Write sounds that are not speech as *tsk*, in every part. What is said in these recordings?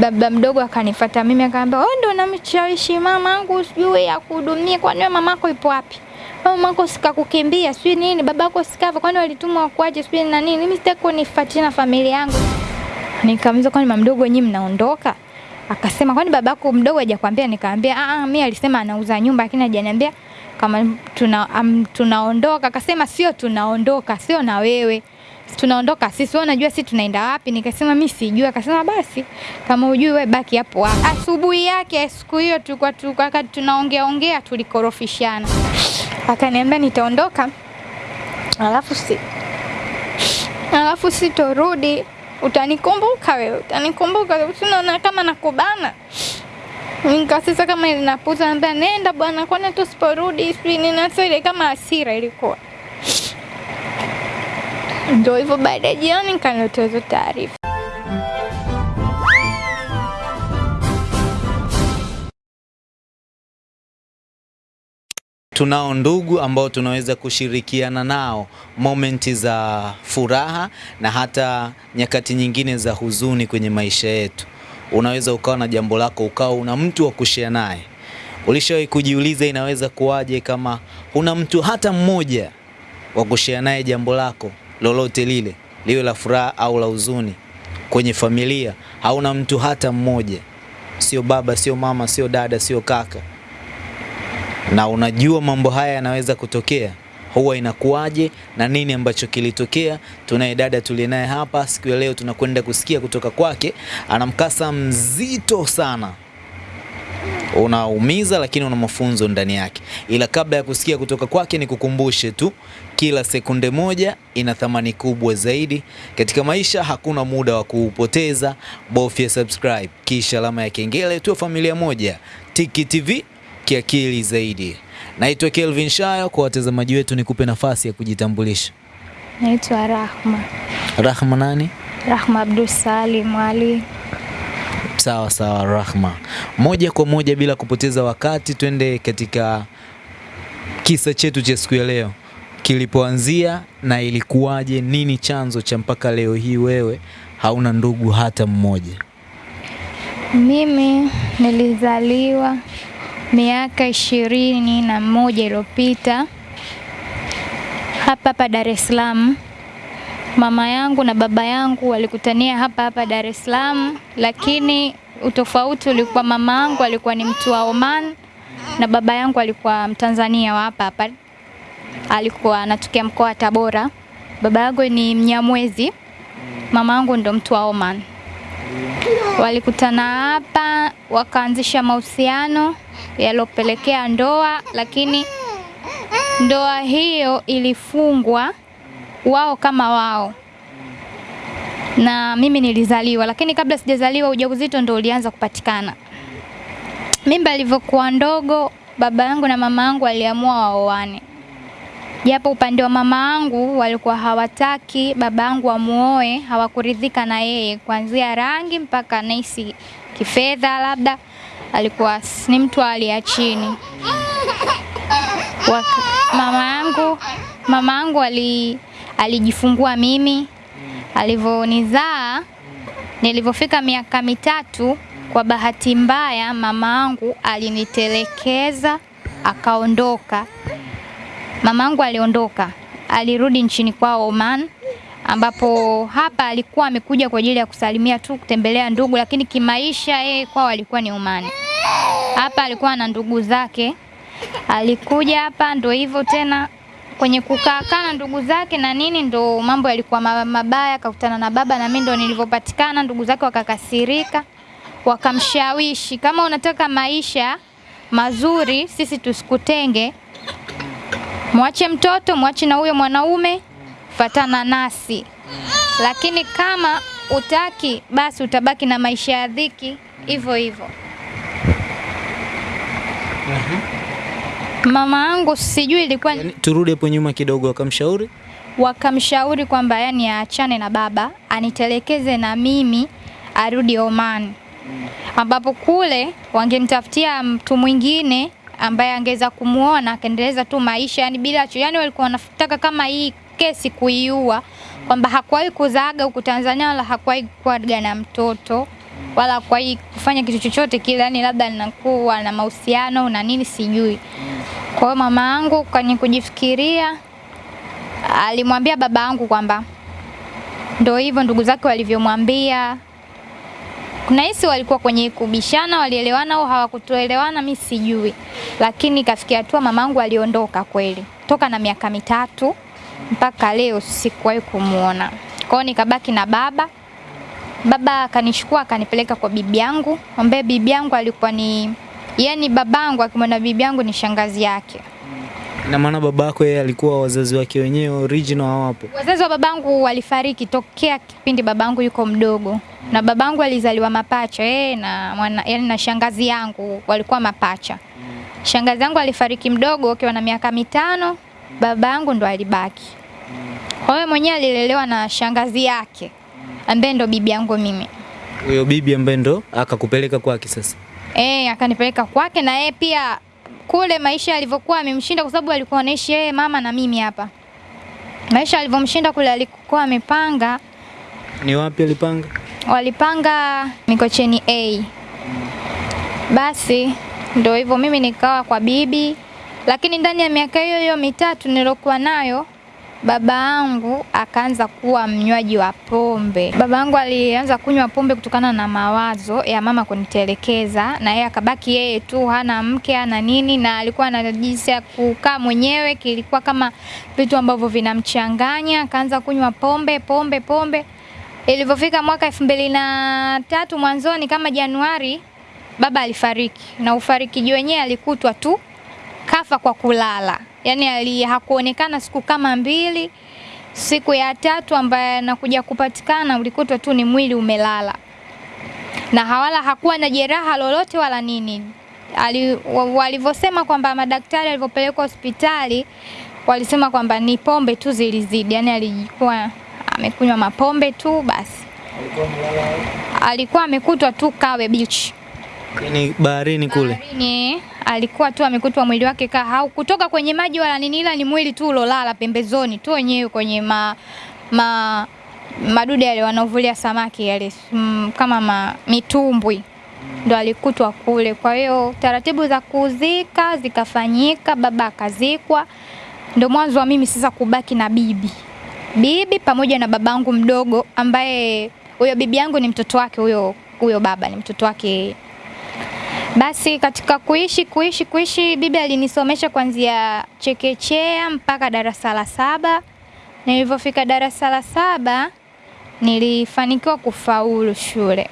baba mdogo akanifuata mimi akaambia, wewe ndio unamshawishi mamangu sijui kwani nini mamako ipo wapi? Mamako sikakukimbia sijui nini, babako sikava, kwani walitumwa wakuaje sijui na nini? Mimi sitaki kunifuatia na familia yangu. Nikamuuliza, kwani mama mdogo nyinyi mnaondoka? Akasema, kwani babako mdogo hajakwambia? A ah, mimi alisema anauza nyumba lakini hajaniambia kama tuna, um, tunaondoka. Akasema, sio tunaondoka, sio na wewe tunaondoka sisi, wewe unajua sisi tunaenda wapi? Nikasema mimi sijui. Akasema basi kama hujui wewe baki hapo hapo. Asubuhi yake siku hiyo tulikuwa tulikuwa tunaongea ongea, tulikorofishana, akaniambia nitaondoka, alafu si alafu sitorudi, utanikumbuka wewe, utanikumbuka, unaona kama nakubana Nikasisa kama linapuza, naambia nenda bwana, kwani tusiporudi sijui nini. Sasa ile kama hasira ilikuwa ndio hivyo. Baada ya jioni nikaletewa hizo taarifa. Tunao ndugu ambao tunaweza kushirikiana nao momenti za furaha na hata nyakati nyingine za huzuni kwenye maisha yetu. Unaweza ukawa na jambo lako ukawa una mtu wa kushare naye. Ulishawahi kujiuliza inaweza kuwaje kama huna mtu hata mmoja wa kushare naye jambo lako lolote lile, liwe la furaha au la huzuni kwenye familia? Hauna mtu hata mmoja, sio baba, sio mama, sio dada, sio kaka na unajua mambo haya yanaweza kutokea, huwa inakuwaje na nini ambacho kilitokea? Tunaye dada tuliye naye hapa siku ya leo, tunakwenda kusikia kutoka kwake. Ana mkasa mzito sana, unaumiza lakini una mafunzo ndani yake. Ila kabla ya kusikia kutoka kwake, nikukumbushe tu, kila sekunde moja ina thamani kubwa zaidi katika maisha. Hakuna muda wa kuupoteza, bofya subscribe kisha alama ya kengele, tuwe familia moja. Tiki TV kiakili zaidi. Naitwa Kelvin Shayo. Kwa watazamaji wetu, nikupe nafasi ya kujitambulisha. Naitwa Rahma Rahma nani? Rahma Abdul Salim Ali. Sawa sawa, Rahma. Moja kwa moja bila kupoteza wakati, twende katika kisa chetu cha siku ya leo, kilipoanzia na ilikuwaje, nini chanzo cha mpaka leo hii wewe hauna ndugu hata mmoja? Mimi nilizaliwa miaka ishirini na moja iliyopita hapa hapa Dar es Salaam. Mama yangu na baba yangu walikutania hapa hapa Dar es Salaam, lakini utofauti ulikuwa mama yangu alikuwa ni mtu wa Oman na baba yangu alikuwa Mtanzania wa hapa hapa, alikuwa anatokea mkoa wa Tabora. Baba yangu ni Mnyamwezi, mama yangu ndo mtu wa Oman. Walikutana hapa wakaanzisha mahusiano yalopelekea ndoa, lakini ndoa hiyo ilifungwa wao kama wao, na mimi nilizaliwa, lakini kabla sijazaliwa ujauzito ndo ulianza kupatikana. Mimba ilivyokuwa ndogo, baba yangu na mama yangu waliamua waoane, japo upande wa mama angu walikuwa hawataki baba angu amuoe, hawakuridhika na yeye kuanzia rangi mpaka naisi kifedha, labda alikuwa ni mtu wa hali ya chini. Mama yangu mama yangu ali, alijifungua mimi, alivyonizaa nilivyofika miaka mitatu, kwa bahati mbaya mama angu alinitelekeza akaondoka. Mama yangu aliondoka, alirudi nchini kwao Oman, ambapo hapa alikuwa amekuja kwa ajili ya kusalimia tu, kutembelea ndugu, lakini kimaisha yeye kwao alikuwa ni Omani. Hapa alikuwa na ndugu zake, alikuja hapa ndo hivyo tena kwenye kukaa na ndugu zake na nini, ndo mambo yalikuwa mabaya, akakutana na baba na mimi ndo nilivyopatikana. Ndugu zake wakakasirika, wakamshawishi, kama unataka maisha mazuri, sisi tusikutenge, mwache mtoto, mwache na huyo mwanaume, fatana nasi, lakini kama utaki, basi utabaki na maisha ya dhiki hivyo hivyo. Mama yangu sijui ilikuwa Yani, turudi hapo nyuma kidogo, wakamshauri? Wakamshauri kwamba yani aachane na baba anitelekeze na mimi arudi Oman, ambapo kule wangemtafutia mtu mwingine ambaye angeweza kumuona akaendeleza tu maisha yani bila yani, walikuwa wanataka kama hii kesi kuiua, kwamba hakuwahi kuzaaga huku Tanzania wala hakuwahi kuaga na mtoto wala kwa hii kufanya kitu chochote kile, yani labda ninakuwa na mahusiano na nini sijui. Kwa hiyo mama yangu kwenye kujifikiria alimwambia baba yangu kwamba ndio hivyo ndugu zake walivyomwambia. Kuna hisi walikuwa kwenye kubishana, walielewana au hawakutoelewana, mi sijui, lakini kafikia hatua mamangu aliondoka kweli, toka na miaka mitatu mpaka leo sikuwahi kumwona. Kwa hiyo nikabaki na baba. Baba akanishukua akanipeleka kwa bibi yangu, ambaye bibi yangu alikuwa ni yani, babangu akimwona bibi yangu ni shangazi yake. Na maana babako yeye alikuwa wazazi wake wenyewe original hawapo. Wazazi wa babangu walifariki tokea kipindi babangu yuko mdogo, na babangu alizaliwa mapacha yeye na mwana, yani na shangazi yangu walikuwa mapacha. Shangazi yangu alifariki mdogo akiwa na miaka mitano, baba babangu ndo alibaki. Kwa hiyo mwenyewe alilelewa na shangazi yake ambaye ndo bibi yangu mimi. Huyo bibi ambaye ndo akakupeleka kwake sasa. Eh, akanipeleka kwake na yeye pia kule maisha yalivyokuwa amemshinda kwa sababu alikuwa anaishi yeye mama na mimi hapa. Maisha alivyomshinda kule alikuwa amepanga, Ni wapi alipanga? walipanga Mikocheni A. Basi ndio hivyo mimi nikawa kwa bibi, lakini ndani ya miaka hiyo hiyo mitatu nilokuwa nayo baba yangu akaanza kuwa mnywaji wa pombe. Baba yangu alianza kunywa pombe kutokana na mawazo ya mama kunitelekeza, na yeye akabaki yeye tu, hana mke hana nini, na alikuwa na jinsi ya kukaa mwenyewe, kilikuwa kama vitu ambavyo vinamchanganya. Akaanza kunywa pombe pombe pombe. Ilivyofika mwaka elfu mbili na tatu mwanzoni kama Januari, baba alifariki, na ufarikiji wenyewe alikutwa tu kafa kwa kulala, yaani ali hakuonekana siku kama mbili. Siku ya tatu ambaye anakuja kupatikana ulikutwa tu ni mwili umelala, na hawala hakuwa na jeraha lolote wala nini. Walivyosema kwamba madaktari alivyopelekwa hospitali walisema kwamba ni pombe tu zilizidi, yani alikuwa amekunywa mapombe tu basi. Alikuwa amekutwa tu Kawe Beach yani baharini kule. baharini, alikuwa tu amekutwa mwili wake kaa hau kutoka kwenye maji wala nini, ila ni mwili tu ulolala pembezoni tu wenyewe kwenye ma, ma madude yale wanaovulia samaki yale mm, kama ma, mitumbwi ndo alikutwa kule. Kwa hiyo taratibu za kuzika zikafanyika, baba akazikwa, ndo mwanzo wa mimi sasa kubaki na bibi bibi pamoja na babangu mdogo, ambaye huyo bibi yangu ni mtoto wake huyo huyo baba ni mtoto wake. Basi katika kuishi kuishi kuishi, bibi alinisomesha kuanzia chekechea mpaka darasa la saba. Nilivyofika darasa la saba nilifanikiwa kufaulu shule.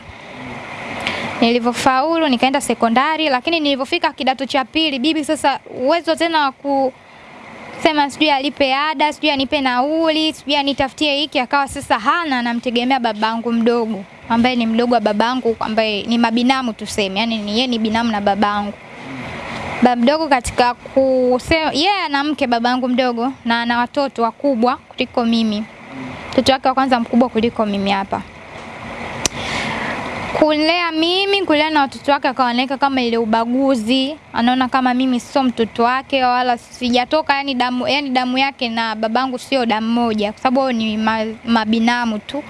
Nilivyofaulu nikaenda sekondari, lakini nilivyofika kidato cha pili, bibi sasa uwezo tena wa kusema sijui alipe ada, sijui anipe nauli, sijui anitafutie hiki, akawa sasa hana, anamtegemea babangu mdogo ambaye ni mdogo wa babangu, ambaye ni mabinamu tuseme, yani ni yeye ni binamu na babangu. Baba mdogo katika kusema yeye yeah, ana mke babangu mdogo na ana watoto wakubwa kuliko mimi. Mtoto wake wa kwanza mkubwa kuliko mimi hapa. Kulea mimi, kulea na watoto wake akaoneka kama ile ubaguzi, anaona kama mimi sio mtoto wake wala sijatoka, yani damu, yani damu yake na babangu sio damu moja, kwa sababu ni ma, mabinamu tu.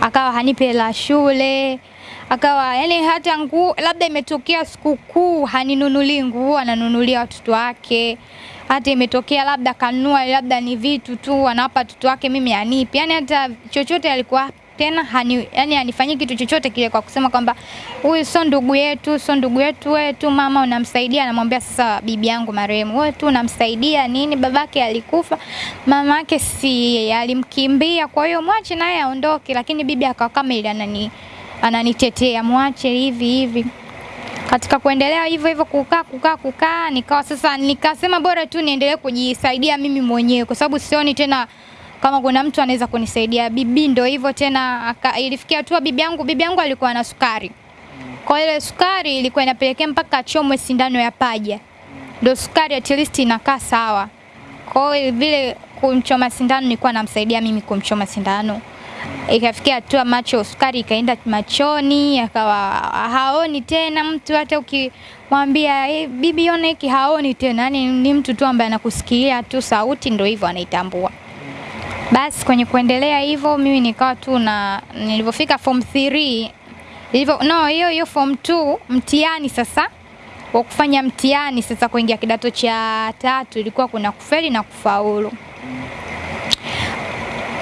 Akawa hanipe la shule, akawa yani hata nguo labda imetokea sikukuu haninunulii nguo, ananunulia watoto wake. Hata imetokea labda kanua labda ni vitu tu anawapa watoto wake, mimi anipi, yani hata chochote alikuwa tena hani, yani anifanyi kitu chochote kile kwa kusema kwamba huyu sio ndugu yetu, sio ndugu yetu, wewe tu mama unamsaidia. Anamwambia sasa bibi yangu marehemu, wewe tu unamsaidia nini? Babake alikufa, mama yake si alimkimbia, kwa hiyo mwache naye aondoke. Lakini bibi akawa kama ile anani ananitetea, mwache hivi hivi. Katika kuendelea hivyo hivyo kukaa kukaa kukaa, nikawa sasa nikasema bora tu niendelee kujisaidia mimi mwenyewe, kwa sababu sioni tena kama kuna mtu anaweza kunisaidia. Bibi ndo hivyo tena ilifikia hatua bibi yangu bibi yangu alikuwa na sukari, kwa ile sukari ilikuwa inapelekea mpaka achomwe sindano ya paja, ndo sukari at least inakaa sawa. Kwa hiyo vile kumchoma sindano nilikuwa namsaidia mimi kumchoma sindano, ikafikia hatua macho sukari ikaenda machoni, akawa haoni tena mtu, hata ukimwambia hey, bibi ona hiki haoni tena, yani ni mtu tu ambaye anakusikia tu sauti, ndo hivyo anaitambua. Basi kwenye kuendelea hivyo mimi nikawa tu na nilivyofika form 3 Ilivyo no, hiyo hiyo form 2 mtihani sasa wa kufanya mtihani sasa kuingia kidato cha tatu ilikuwa kuna kufeli na kufaulu.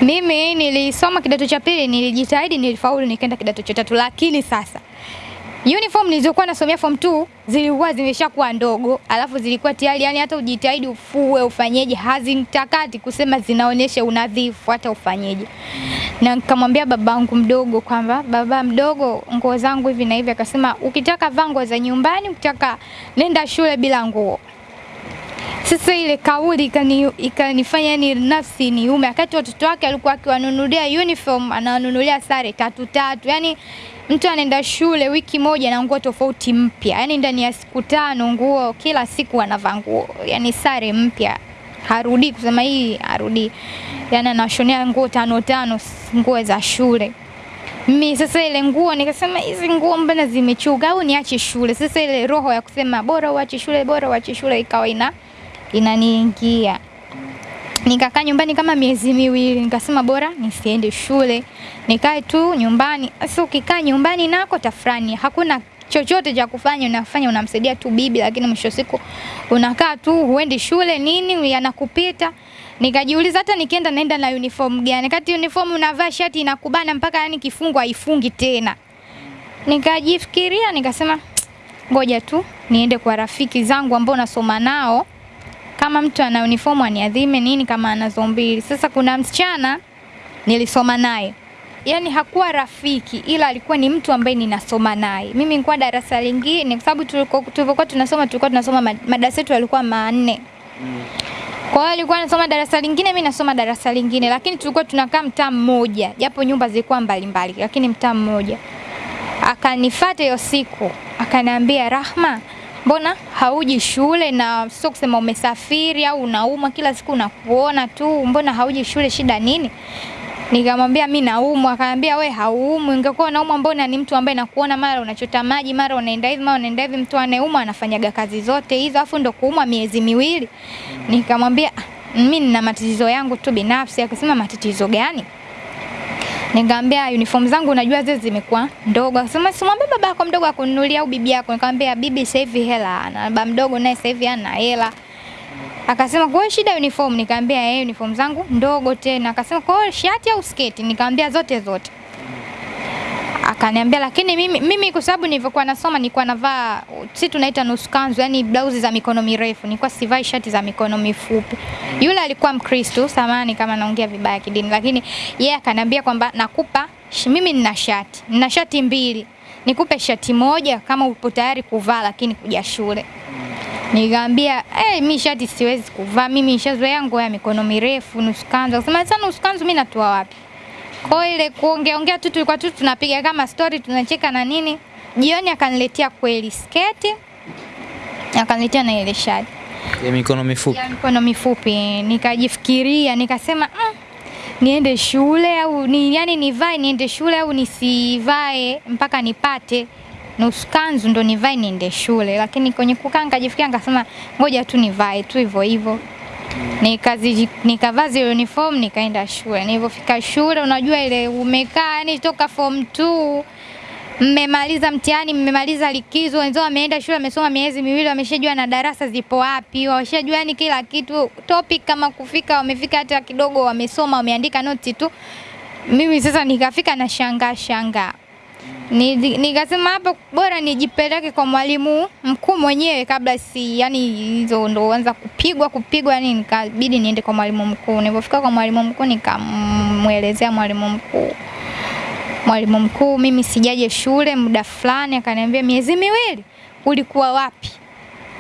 Mimi nilisoma kidato cha pili, nilijitahidi, nilifaulu, nikaenda kidato cha tatu, lakini sasa uniform nilizokuwa nasomea form 2 zilikuwa zimeshakuwa ndogo, alafu zilikuwa tayari, yani hata ujitahidi ufue ufanyeje, hazintakati kusema zinaonyesha unadhifu, hata ufanyeje. Na nikamwambia babangu mdogo kwamba baba mdogo, nguo zangu hivi na hivi. Akasema ukitaka vaa nguo za nyumbani, ukitaka nenda shule bila nguo. Sasa ile kauli ikani- ikanifanya yani nafsi niume, wakati watoto wake alikuwa akiwanunulia uniform, anawanunulia sare tatu tatu, yani mtu anaenda shule wiki moja na nguo tofauti mpya, yani ndani ya siku tano nguo, kila siku anavaa nguo, yani sare mpya, harudi kusema hii harudi, yani anashonea nguo tano tano, nguo za shule. Mimi sasa ile nguo nikasema hizi nguo mbona zimechuga au niache shule. Sasa ile roho ya kusema bora uache shule, bora uache shule ikawa ina inaniingia. Nikakaa nyumbani kama miezi miwili, nikasema bora nisiende shule, nikae tu nyumbani. Sasa ukikaa nyumbani nako tafrani, hakuna chochote cha kufanya, unafanya unamsaidia tu bibi, lakini mwisho siku unakaa tu, huendi shule nini, yanakupita. Nikajiuliza hata nikienda naenda na uniform gani? Kati uniform unavaa shati inakubana mpaka yani kifungo haifungi tena. Nikajifikiria nikasema ngoja tu niende kwa rafiki zangu ambao nasoma nao kama mtu ana uniform aniadhime nini kama anazo mbili. Sasa kuna msichana nilisoma naye, yaani hakuwa rafiki, ila alikuwa ni mtu ambaye ninasoma naye. Mimi nilikuwa darasa lingine, kwa sababu tulikuwa tulivyokuwa tunasoma tulikuwa tunasoma madarasa yetu yalikuwa manne. Kwa hiyo alikuwa anasoma darasa lingine, mimi nasoma darasa lingine, lakini tulikuwa tunakaa mtaa mmoja, japo nyumba zilikuwa mbalimbali, lakini mtaa mmoja. Akanifuata hiyo siku, akaniambia Rahma, mbona hauji shule na sio kusema umesafiri au unaumwa kila siku nakuona tu, mbona hauji shule, shida nini? Nikamwambia mi naumwa, akaniambia we hauumwi, ungekuwa unaumwa mbona ni mtu ambaye nakuona mara unachota maji, mara unaenda hivi, mara unaenda hivi. Mtu anayeumwa anafanyaga kazi zote hizo, afu ndo kuumwa miezi miwili. Nikamwambia "Ah, mi nina matatizo yangu tu binafsi. Akasema matatizo gani? Nikamwambia uniform zangu unajua zile zimekuwa ndogo. Sema simwambie baba yako mdogo akununulia au bibi yako. Nikamwambia bibi sasa hivi hela ana, baba mdogo naye sasa hivi ana hela. Akasema kwa shida uniform? Nikamwambia eh, uniform zangu ndogo tena. Akasema kwa shati au sketi? Nikamwambia zote zote. Akaniambia lakini mimi mimi kwa sababu nilivyokuwa nasoma nilikuwa navaa si tunaita nusu kanzu, yani blauzi za mikono mirefu. Nilikuwa sivai shati za mikono mifupi. Yule alikuwa Mkristo, samani kama naongea vibaya kidini, lakini yeye yeah, akaniambia kwamba nakupa mimi nina shati. Nina shati mbili. Nikupe shati moja kama upo tayari kuvaa lakini kuja shule. Nikamwambia eh, mi shati siwezi kuvaa, mimi nishazoea nguo ya mikono mirefu, nusu kanzu. Akasema sasa nusu kanzu mimi natoa wapi? Kwa ile kuongea ongea tu tulikuwa tu tunapiga kama story tunacheka na nini. Jioni akaniletea kweli sketi. Akaniletea na ile shati ya mikono mifupi. ya mikono mifupi. Nikajifikiria nikasema mm, niende shule au ni, yani nivae niende shule au nisivae mpaka nipate nusu kanzu ndo nivae niende shule, lakini kwenye kukaa nikajifikiria nikasema ngoja tu nivae tu hivyo hivyo. Nikazi nikavaa uniform nikaenda shule. Nilipofika shule, unajua ile umekaa yani toka form 2 mmemaliza mtihani, mmemaliza likizo, wenzao wameenda shule, wamesoma miezi miwili, wameshajua na darasa zipo wapi, wameshajua yani kila kitu, topic kama kufika, wamefika hata kidogo, wamesoma, wameandika noti tu. Mimi sasa nikafika na shangaa Ni- nikasema hapo bora nijipeleke kwa mwalimu mkuu mwenyewe kabla si yani hizo ndo anza kupigwa kupigwa yani nikabidi niende kwa mwalimu mkuu. Nilipofika kwa mwalimu mkuu nikamwelezea mwalimu mkuu. Mwalimu mkuu mimi sijaje shule muda fulani akaniambia miezi miwili ulikuwa wapi?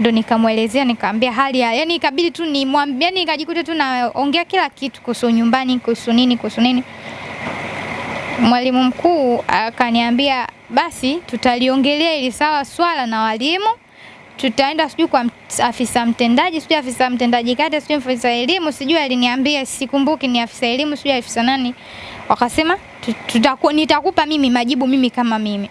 Ndo nikamwelezea nikaambia hali ya yani ikabidi tu nimwambie yani nikajikuta tu naongea kila kitu kuhusu nyumbani kuhusu nini kuhusu nini mwalimu mkuu akaniambia basi tutaliongelea ili sawa swala na walimu tutaenda sijui kwa afisa mtendaji sijui afisa mtendaji kata sijui afisa elimu sijui aliniambia sikumbuki ni afisa elimu sijui afisa nani wakasema tu- tutaku, nitakupa mimi majibu mimi kama mimi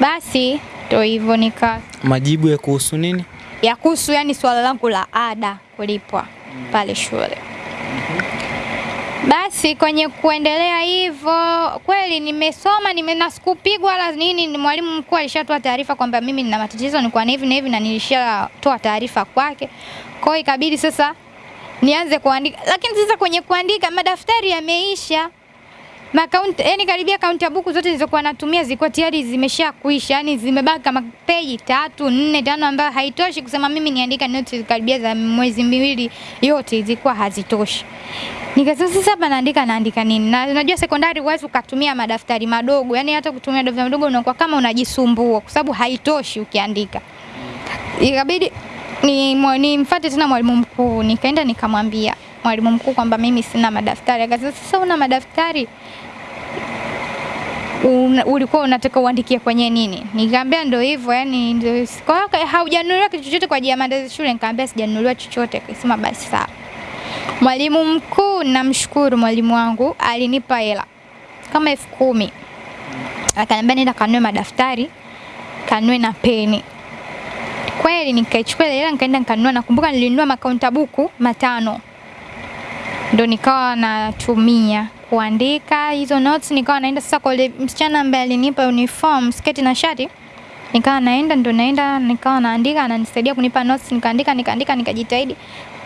basi ndo hivyo nika Majibu ya kuhusu nini? ya kuhusu yani swala langu la ada kulipwa pale shule. Basi kwenye kuendelea hivyo, kweli nimesoma nime na sikupigwa nini. ni Mwalimu mkuu alishatoa taarifa kwamba mimi nina matatizo, nilikuwa na hivi na hivi, na nilishatoa taarifa kwake. Kwa hiyo ikabidi sasa nianze kuandika, lakini sasa kwenye kuandika madaftari yameisha makaunti, yani karibia kaunti ya buku zote zilizokuwa natumia zilikuwa tayari zimesha kuisha, yani zimebaki kama peji tatu nne tano, ambayo haitoshi kusema mimi niandika notes karibia za mwezi miwili, yote zilikuwa hazitoshi. Nikasema sasa hapa naandika naandika nini? Na unajua sekondari huwezi ukatumia madaftari madogo, yani hata kutumia daftari madogo unakuwa kama unajisumbua kwa sababu haitoshi ukiandika. Ikabidi ni nimfuate tena mwalimu mkuu, nikaenda nikamwambia mwalimu mkuu kwamba mimi sina madaftari. Akasema sasa una madaftari ulikuwa unataka uandikie kwenye nini? Nikamwambia ndio hivyo, yani ndio kwa hiyo haujanunuliwa kitu chochote kwa ajili ya maandazi shule? Nikamwambia sijanunuliwa chochote. Akasema basi sawa. Mwalimu mkuu, namshukuru mwalimu wangu, alinipa hela kama elfu kumi akaniambia nenda kanue madaftari, kanue na peni. Kweli nikaichukua ile hela nikaenda nikanunua. Nakumbuka nilinunua makaunta buku matano ndo nikawa natumia kuandika hizo notes. Nikawa naenda sasa kwa yule msichana ambaye alinipa uniform sketi na shati, nikawa naenda ndo naenda nikawa naandika, ananisaidia kunipa notes, nikaandika nikaandika nikajitahidi.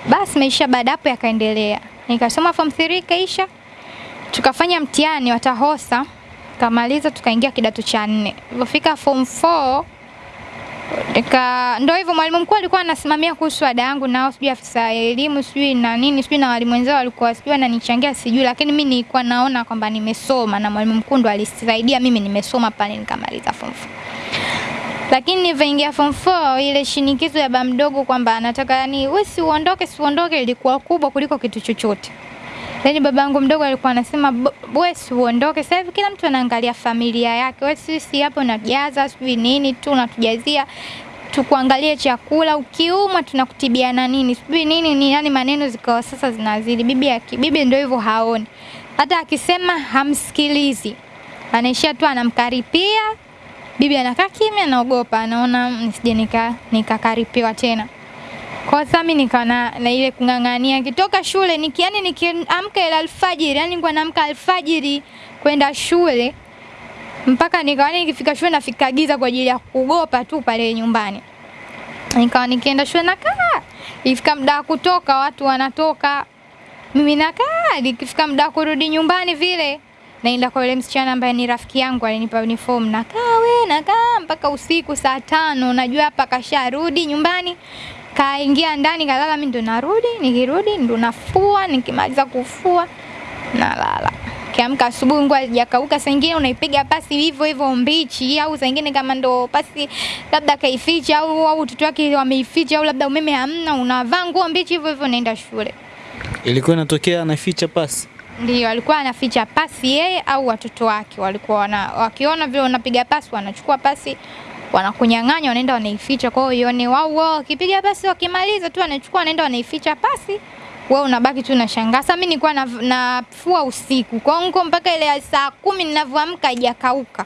Basi maisha baada hapo yakaendelea, nikasoma form 3 kaisha, tukafanya mtihani watahosa, kamaliza, tukaingia kidato cha nne. Ilipofika form 4 Nika ndo hivyo mwalimu mkuu alikuwa anasimamia kuhusu ada yangu nao sijui afisa elimu sijui na nini sijui na walimu wenzao walikuwa sijui wananichangia sijui, lakini mi nilikuwa naona kwamba nimesoma na mwalimu mkuu ndo alisaidia mimi nimesoma pale nikamaliza form 4. Lakini nilivyoingia form 4 ile shinikizo ya baba mdogo kwamba anataka yani wewe si uondoke si uondoke ilikuwa kubwa kuliko kitu chochote. Yaani yangu mdogo alikuwa anasema wewe si uondoke. Sasa hivi kila mtu anaangalia familia yake. Wewe sisi hapo unajaza sijui nini tu unatujazia tukuangalie chakula, ukiumwa tunakutibiana nini sijui nini ni yani, maneno zikawa sasa zinazidi. Bibi yake bibi ndio hivyo haoni, hata akisema hamsikilizi, anaishia tu anamkaripia. Bibi anakaa kimya, anaogopa, anaona nisije nika nikakaripiwa tena. Kwa sami nikawa nikaona na ile kung'ang'ania kitoka shule niki yani nikiamka ile alfajiri, yani nilikuwa naamka alfajiri kwenda shule mpaka nikawa nikifika shule nafika giza kwa ajili ya kugopa tu pale nyumbani. Nikawa nikienda shule nakaa, ifika muda wa kutoka watu wanatoka, mimi nakaa, nikifika muda wa kurudi nyumbani vile naenda kwa yule msichana ambaye ni rafiki yangu alinipa uniform, nakaa we nakaa mpaka usiku saa tano, najua hapa kasharudi nyumbani kaingia ndani kalala, mimi ndo narudi. Nikirudi ndo nafua, nikimaliza kufua nalala. Kiamka asubuhi nguo hazijakauka, saa nyingine unaipiga pasi hivyo hivyo mbichi, au saa nyingine kama ndo pasi labda kaificha au au watoto wake wameificha, au labda umeme hamna, unavaa nguo mbichi hivyo hivyo unaenda shule. Ilikuwa inatokea anaficha pasi. Ndio alikuwa anaficha pasi yeye au watoto wake walikuwa wana, wakiona vile unapiga pasi wanachukua pasi wanakunyang'anya wanaenda wanaificha. Kwa hiyo ione wao wao wakipiga pasi wakimaliza tu wanachukua wanaenda wanaificha pasi, wewe unabaki tu unashangaa. Sasa mimi nilikuwa nafua usiku kwa ngo mpaka ile saa kumi ninavyoamka haijakauka,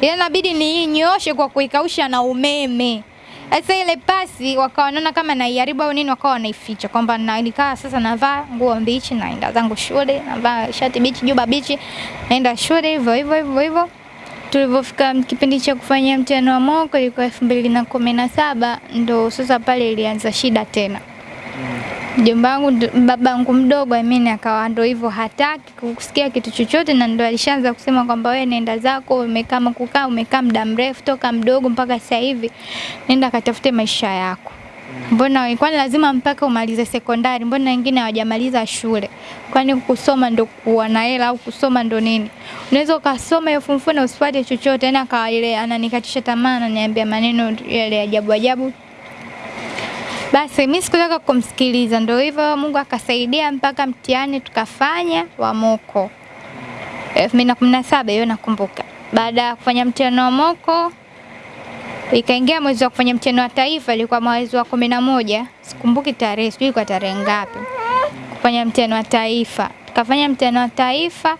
ile inabidi niinyooshe kwa kuikausha na umeme. Sasa ile pasi wakawa wanaona kama naiharibu au nini, wakawa wanaificha kwamba nilikaa sasa navaa nguo mbichi naenda zangu shule, navaa shati bichi, juba bichi, naenda shule hivyo hivyo hivyo hivyo tulivyofika kipindi cha kufanyia mtihani wa moko ilikuwa elfu mbili na kumi na saba ndo sasa pale ilianza shida tena. Mjomba wangu babangu mdogo Amini akawa ndo hivyo hataki kusikia kitu chochote, na ndo alishaanza kusema kwamba wewe nenda zako, umekaa kukaa, umekaa muda mrefu toka mdogo mpaka sasa hivi, nenda katafute maisha yako. Mbona kwani lazima mpaka umalize sekondari? Mbona wengine hawajamaliza shule? Kwani kusoma ndo kuwa na hela au kusoma ndo nini? Unaweza ukasoma hiyo form na usipate chochote. Yani akawa ile ananikatisha tamaa, ananiambia maneno yale ajabu ajabu. Basi mimi sikutaka kumsikiliza, ndo hivyo Mungu akasaidia mpaka mtihani tukafanya wa moko 2017 hiyo nakumbuka. Baada ya kufanya mtihani wa moko ikaingia mwezi wa kufanya mtihani wa taifa, ilikuwa mwezi wa kumi na moja, sikumbuki tarehe, sijui kwa tarehe ngapi, kufanya mtihani wa taifa. Tukafanya mtihani wa taifa,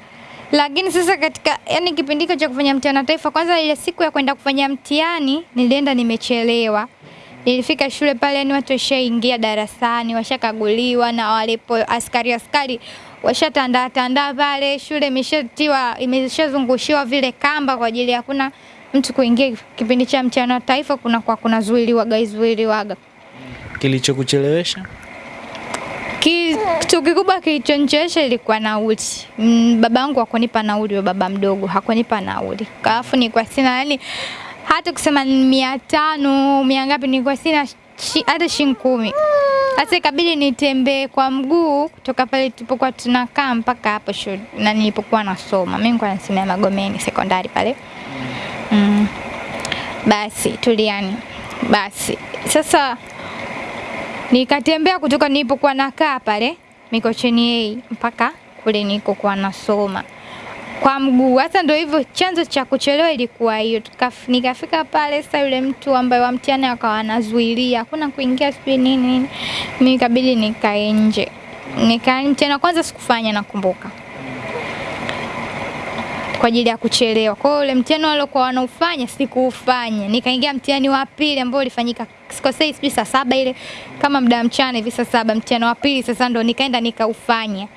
lakini sasa katika yani kipindi cha kufanya mtihani wa taifa, kwanza ile siku ya kwenda kufanya mtihani nilienda nimechelewa. Nilifika shule pale, yani watu washaingia darasani, washakaguliwa na walipo askari askari washatandaa tandaa pale, shule imeshatiwa imeshazungushiwa vile kamba kwa ajili ya kuna mtu kuingia kipindi cha mchana wa taifa, kuna kwa kuna zuiliwaga zuiliwaga. Kilichokuchelewesha? Kitu kikubwa kilichonichelewesha ilikuwa nauli. Mm, baba yangu hakunipa nauli, wa baba mdogo hakunipa nauli, alafu nilikuwa sina yani hata kusema 500 mia tano mia ngapi, nilikuwa sina shi, hata shilingi kumi. Sasa ikabidi nitembee kwa mguu kutoka pale tulipokuwa tunakaa mpaka hapo shule na nilipokuwa nasoma. Mimi nilikuwa nasimama Magomeni sekondari pale. Basi tuliani. Basi sasa nikatembea kutoka nilipokuwa nakaa pale Mikocheni A mpaka kule nilikokuwa nasoma kwa mguu. Hasa ndio hivyo, chanzo cha kuchelewa ilikuwa hiyo. Nikafika pale, sasa yule mtu ambaye wa mtihani akawa anazuilia, hakuna kuingia sijui nini nini, mimi ikabidi nikae nje. Nika mtihani wa kwanza sikufanya, nakumbuka kwa ajili ya kuchelewa. Kwa hiyo ule mtihani waliokuwa wanaufanya sikuufanya, nikaingia mtihani wa pili ambao ulifanyika sikosei, sijui saa saba ile kama muda mchana hivi, saa saba mtihani wa pili sasa ndo nikaenda nikaufanya.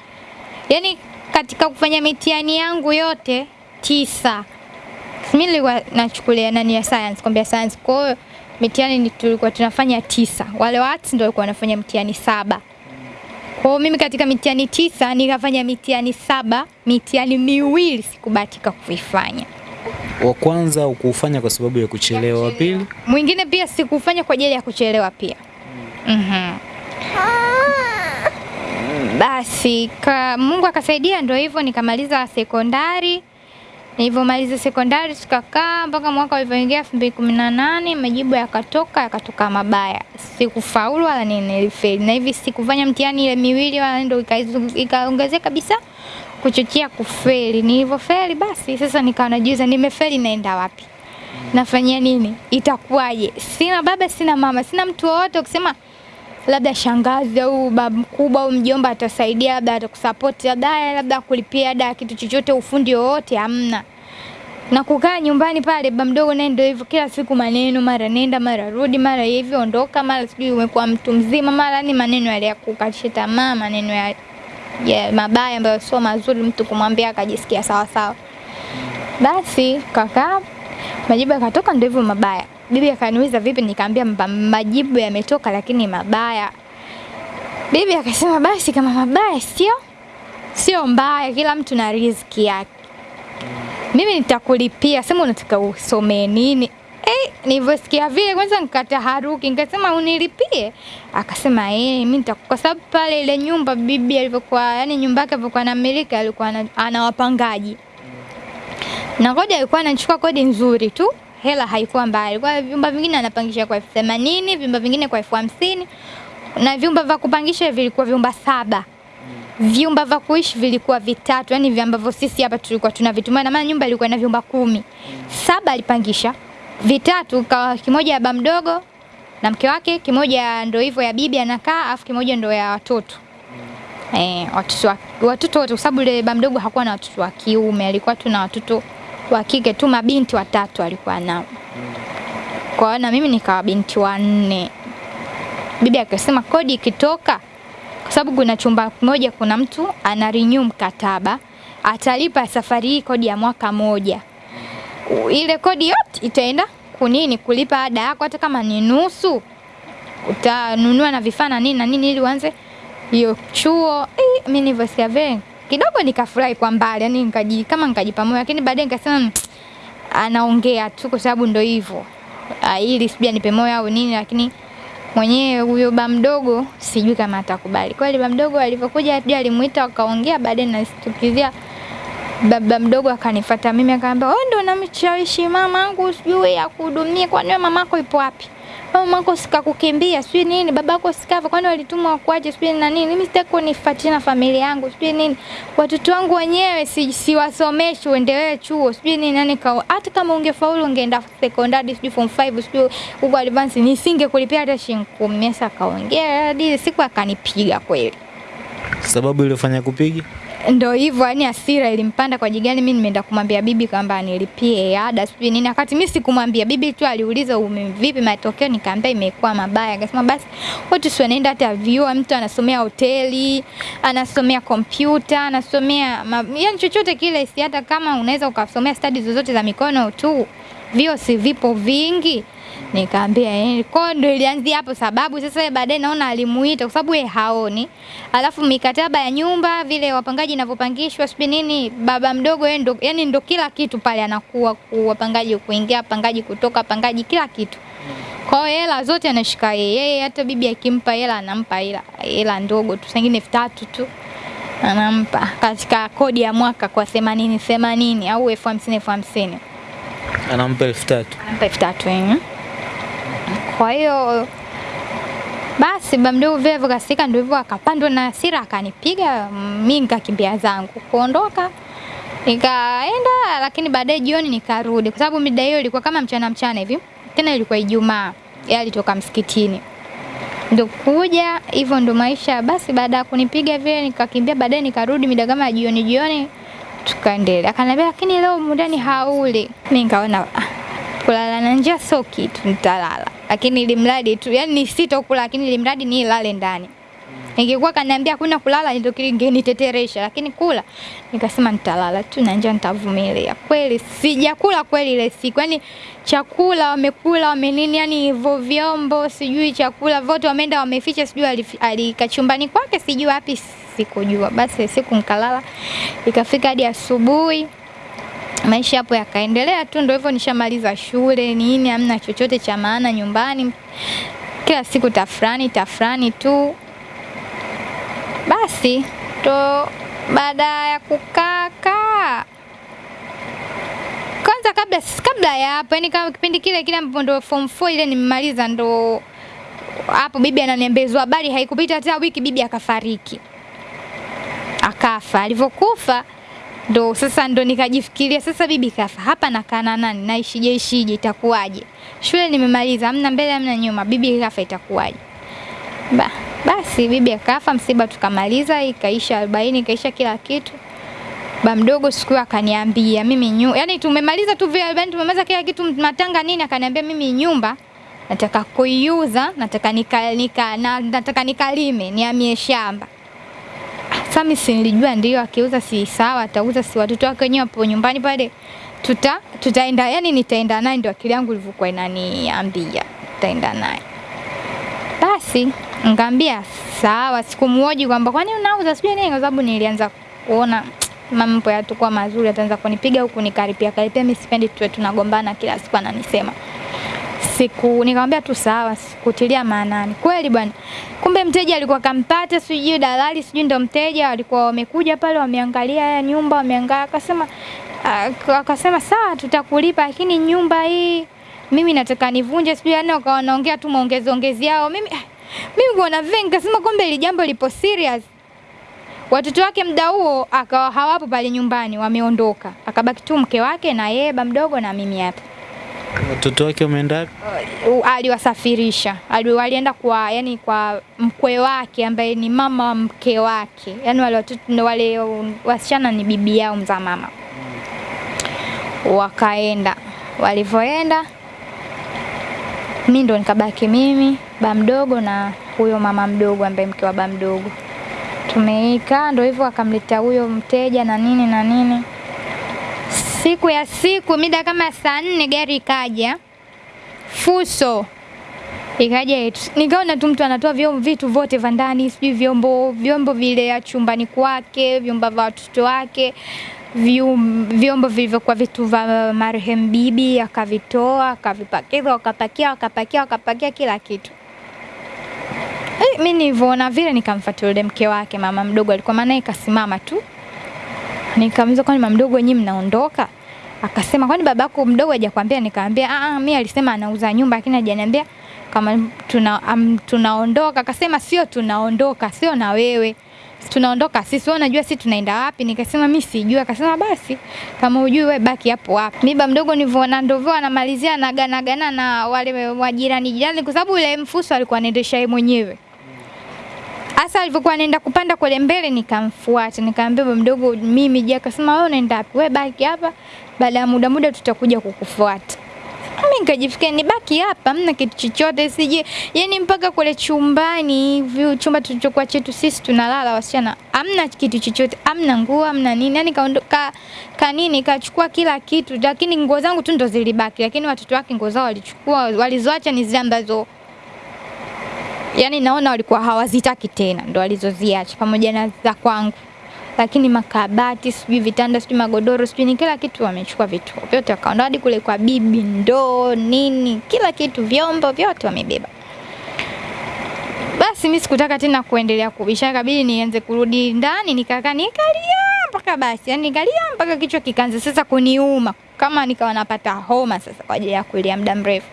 Yaani katika kufanya mitihani yangu yote tisa, mimi nilikuwa nachukulia nani ya science, kwambia science. Kwa hiyo mitihani ni tulikuwa tunafanya tisa, wale wa arts ndio walikuwa wanafanya mtihani saba. Kwa hiyo mimi katika mitihani tisa nikafanya mitihani saba, mitihani miwili sikubahatika kuifanya. Wa kwanza ukuufanya kwa sababu ya kuchelewa, wa pili Mwingine pia sikufanya kwa ajili ya kuchelewa pia. Mhm. Basi ka, Mungu akasaidia, ndio hivyo nikamaliza sekondari. Nilivyomaliza sekondari tukakaa mpaka mwaka ulivyoingia elfu mbili kumi na nane majibu yakatoka yakatoka mabaya, sikufaulu wala nini, nilifeli na hivi sikufanya mtihani ile miwili wala ndio ikaongezea kabisa kuchochea kufeli. Nilivyofeli basi sasa nikawa najiuliza nimefeli, naenda wapi? nafanyia nini? Itakuwaje? Sina baba, sina mama, sina mtu wowote ukisema labda shangazi au babu mkubwa au mjomba atasaidia, labda atakusapoti, labda labda kulipia ada kitu chochote, ufundi wowote, hamna. Na kukaa nyumbani pale, baba mdogo naye ndio hivyo, kila siku maneno, mara nenda mara rudi, mara hivi ondoka, mara sijui umekuwa mtu mzima, mara ni maneno yale ya kukatisha tamaa, maneno ya, ya mabaya ambayo sio mazuri mtu kumwambia akajisikia sawa sawa. Basi kakaa majibu yakatoka, ndio hivyo mabaya. Bibi akaniuliza vipi, nikaambia majibu yametoka lakini mabaya. Bibi akasema basi kama mabaya sio sio mbaya, kila mtu na riziki yake. Mimi nitakulipia, sema unataka usomee nini? Eh, nilivyosikia vile kwanza nikataharuki, nikasema unilipie. Akasema eh, mimi nitakupa, kwa sababu pale ile nyumba bibi alivyokuwa, yani nyumba yake alivyokuwa anamiliki alikuwa ana wapangaji na kodi alikuwa anachukua kodi nzuri tu, hela haikuwa mbaya. Alikuwa vyumba vingine anapangisha kwa elfu themanini, vyumba vingine kwa elfu hamsini na vyumba vya kupangisha vilikuwa vyumba saba. Vyumba vya kuishi vilikuwa vitatu, yani ambavyo sisi hapa tulikuwa tunavitumia, na maana nyumba ilikuwa na vyumba kumi. Saba alipangisha, vitatu kwa kimoja ya baba mdogo na mke wake, kimoja ndo hivyo ya bibi anakaa, afu kimoja ndo ya watoto. Eh, watoto wa- watoto wote, kwa sababu yule baba mdogo hakuwa na watoto wa kiume, alikuwa tu na watoto wa kike tu, mabinti watatu alikuwa nao. Kwa na mimi nikawa binti wanne. Bibi akasema kodi ikitoka, kwa sababu kuna chumba kimoja, kuna mtu ana renew mkataba, atalipa safari hii kodi ya mwaka moja. Ile kodi yote itaenda kunini, kulipa ada yako, hata kama ni nusu utanunua na vifaa na nini na nini ili uanze hiyo chuo. Eh, mimi nilivyosikia vile kidogo nikafurahi kwa mbali, yani nikaji kama nikajipa moyo, lakini baadaye nikasema "Mm, anaongea tu kwa sababu ndo hivyo Ah, ili sijui anipe moyo au nini, lakini mwenyewe huyo ba mdogo sijui kama atakubali. Kweli ba mdogo alivyokuja sijui alimuita wakaongea, baadaye nasitukizia baba mdogo akanifuata mimi akaambia, wewe ndio unamshawishi mamangu sijui akuhudumie, kwani mamako ipo wapi? Wewe mamako sikakukimbia sijui nini, babako sikava, kwani walitumwa wakuaje sijui na nini? Mimi sitaki kunifuatia na familia yangu sijui nini, watoto wangu wenyewe si, siwasomeshi uende wewe chuo sijui nini nani kao, hata kama ungefaulu ungeenda sekondari sijui form 5 sijui huko advance, nisingekulipia hata shilingi kumi. Sasa akaongea hadi siku akanipiga kweli. sababu iliyofanya kupiga ndo hivyo yani asira ilimpanda kwa jigani mimi nimeenda kumwambia bibi kwamba nilipie ada sijui nini. Wakati mimi sikumwambia bibi tu aliuliza vipi matokeo? Nikaambia imekuwa mabaya. Akasema basi watu sio naenda hata vyuo mtu anasomea hoteli anasomea kompyuta anasomea ma, yani chochote kile si hata kama unaweza ukasomea stadi zozote za mikono tu vio si vipo vingi Nikaambia eh, kwa ndio ilianzia hapo sababu sasa baadaye naona alimuita kwa sababu yeye haoni. Alafu mikataba ya nyumba vile wapangaji inavyopangishwa sijui nini, baba mdogo yeye ndo yani ndo kila kitu pale anakuwa ku- wapangaji kuingia, wapangaji kutoka, wapangaji kila kitu. Kwa hiyo hela zote anashika yeye. Yeye hata bibi akimpa hela anampa hela hela ndogo tu, sengine elfu tatu tu anampa katika kodi ya mwaka kwa themanini themanini au elfu hamsini elfu hamsini Anampa elfu tatu. anampa elfu tatu eh. Kwa hiyo basi baba mdogo vile vikasika, ndio hivyo akapandwa na hasira akanipiga, mimi nikakimbia zangu kuondoka nikaenda, lakini baadaye jioni nikarudi, kwa sababu mida hiyo ilikuwa kama mchana mchana hivi, tena ilikuwa Ijumaa, yeye alitoka msikitini ndo kuja hivyo, ndo maisha. Basi baada ya kunipiga vile nikakimbia, baadaye nikarudi mida kama jioni jioni, tukaendelea. Akaniambia lakini leo mundani hauli. Mimi nikaona kulala na njaa sio kitu, nitalala, lakini ili mradi tu, yani nisitokula, lakini ili mradi nilale ndani. Ningekuwa kaniambia kuna kulala ndio kingeniteteresha, lakini kula nikasema nitalala tu na njaa nitavumilia. Kweli sijakula kweli ile siku, yani chakula wamekula wamenini, yani hivyo vyombo sijui chakula vote wameenda wameficha, sijui alikachumbani kwake sijui wapi, sikujua. Basi siku nikalala, ikafika hadi asubuhi maisha hapo yakaendelea tu, ndio hivyo, nishamaliza shule nini, amna chochote cha maana nyumbani, kila siku tafrani tafrani tu. Basi to baada ya kukaa kaa kwanza, kabla kabla ya hapo, yani kama kipindi kile kile ambapo ndo form 4 ile nimemaliza, ndo hapo bibi ananiambezwa habari, haikupita hata wiki bibi akafariki, akafa. Alivyokufa ndo sasa ndo nikajifikiria sasa, bibi kafa, hapa nakaa na nani? Naishije ishije? Itakuwaje? Shule nimemaliza, amna mbele hamna nyuma, bibi kafa, itakuwaje? Ba, basi bibi akafa, msiba tukamaliza, ikaisha arobaini, ikaisha kila kitu. Ba mdogo siku akaniambia mimi nyu, yani tumemaliza tu vile arobaini, tumemaliza kila kitu, matanga nini, akaniambia mimi nyumba nataka kuiuza, nataka nika, nika, na, nataka nikalime, nihamie shamba. Sasa mimi si nilijua ndio akiuza si sawa, atauza si watoto wake wenyewe hapo nyumbani pale tuta tutaenda, yani nitaenda naye, ndio akili yangu ilivyokuwa inaniambia tutaenda naye. Basi ngambia sawa, sikumuoji kwamba kwani unauza sijui nini, kwa sababu nilianza kuona mambo yatakuwa mazuri, ataanza kunipiga huku nikaripia karipia. Mimi sipendi tuwe tunagombana kila siku, ananisema siku nikamwambia tu sawa, sikutilia maanani. Kweli bwana, kumbe mteja alikuwa kampata, sijui dalali, sijui ndo mteja, walikuwa wamekuja pale, wameangalia ya nyumba, wameangalia, akasema akasema sawa, tutakulipa, lakini nyumba hii mimi nataka nivunje, sijui yani, wakawa wanaongea tu maongezi ongezi yao. Mimi mimi kuona vile nikasema kumbe ili jambo lipo serious. Watoto wake muda huo akawa hawapo pale nyumbani, wameondoka, akabaki tu mke wake na yeye ba mdogo na mimi hapa Watoto wake wameenda wapi? uh, aliwasafirisha ali, walienda kwa yani kwa mkwe wake ambaye ni mama wa mke wake, yani wale watoto wale wasichana ni bibi yao mza mama. Wakaenda, walivyoenda mi ndo nikabaki mimi ba mdogo na huyo mama mdogo ambaye mke wa ba mdogo. tumeika ndo hivyo, akamleta huyo mteja na nini na nini siku ya siku mida kama saa nne gari ikaja. Fuso ikaja nikaona tu mtu anatoa vyombo vitu vyote vya ndani, sijui vyombo vyombo vile ya chumbani kwake, vyombo vya watoto wake, vyombo vilivyokuwa vitu vya marehemu bibi, akavitoa akavipakiza, wakapakia wakapakia wakapakia kila kitu. Eh, mi nilivyoona vile nikamfuata yule mke wake mama mdogo, alikuwa maana ikasimama tu Nikamuuliza kwani mama mdogo nyinyi mnaondoka? Akasema kwani babako mdogo hajakwambia? Nikamwambia ah ah, mimi alisema anauza nyumba lakini hajaniambia kama tuna um, tunaondoka. Akasema sio tunaondoka, sio na wewe. Tunaondoka sisi, wewe unajua sisi tunaenda wapi? Nikasema mimi sijui. Akasema basi kama hujui wewe baki hapo hapo. Mimi baba mdogo nilivyoona ndovyo anamalizia na gana gana na wale wajirani jirani kwa sababu yule mfuso alikuwa anaendesha yeye mwenyewe Hasa alivyokuwa anaenda kupanda kule mbele nikamfuata, nikamwambia baba mdogo mimi je, akasema wewe unaenda wapi? Wewe baki hapa, baada ya muda muda tutakuja kukufuata. Mimi nikajifikia nibaki hapa, mna kitu chochote sije. Yaani mpaka kule chumbani hivi chumba tulichokuwa chetu sisi tunalala wasichana, amna kitu chochote, amna nguo, amna nini. Yaani kaondoka ka nini kachukua kila kitu, lakini nguo zangu tu ndo zilibaki, lakini watoto wake nguo zao walichukua, walizoacha ni zile ambazo yani naona walikuwa hawazitaki tena, ndo walizoziacha pamoja na za kwangu. Lakini makabati, sijui vitanda, sijui magodoro, sijui ni kila kitu wamechukua vitu vyote, wakaondoa hadi kule kwa bibi, ndoo nini, kila kitu, vyombo vyote wamebeba. Basi mimi sikutaka tena kuendelea kubisha, kabidi nianze kurudi ndani, nikakaa nikalia mpaka basi, yani nikalia mpaka kichwa kikaanza sasa kuniuma, kama nikawa napata homa sasa kwa ajili ya kulia muda mrefu.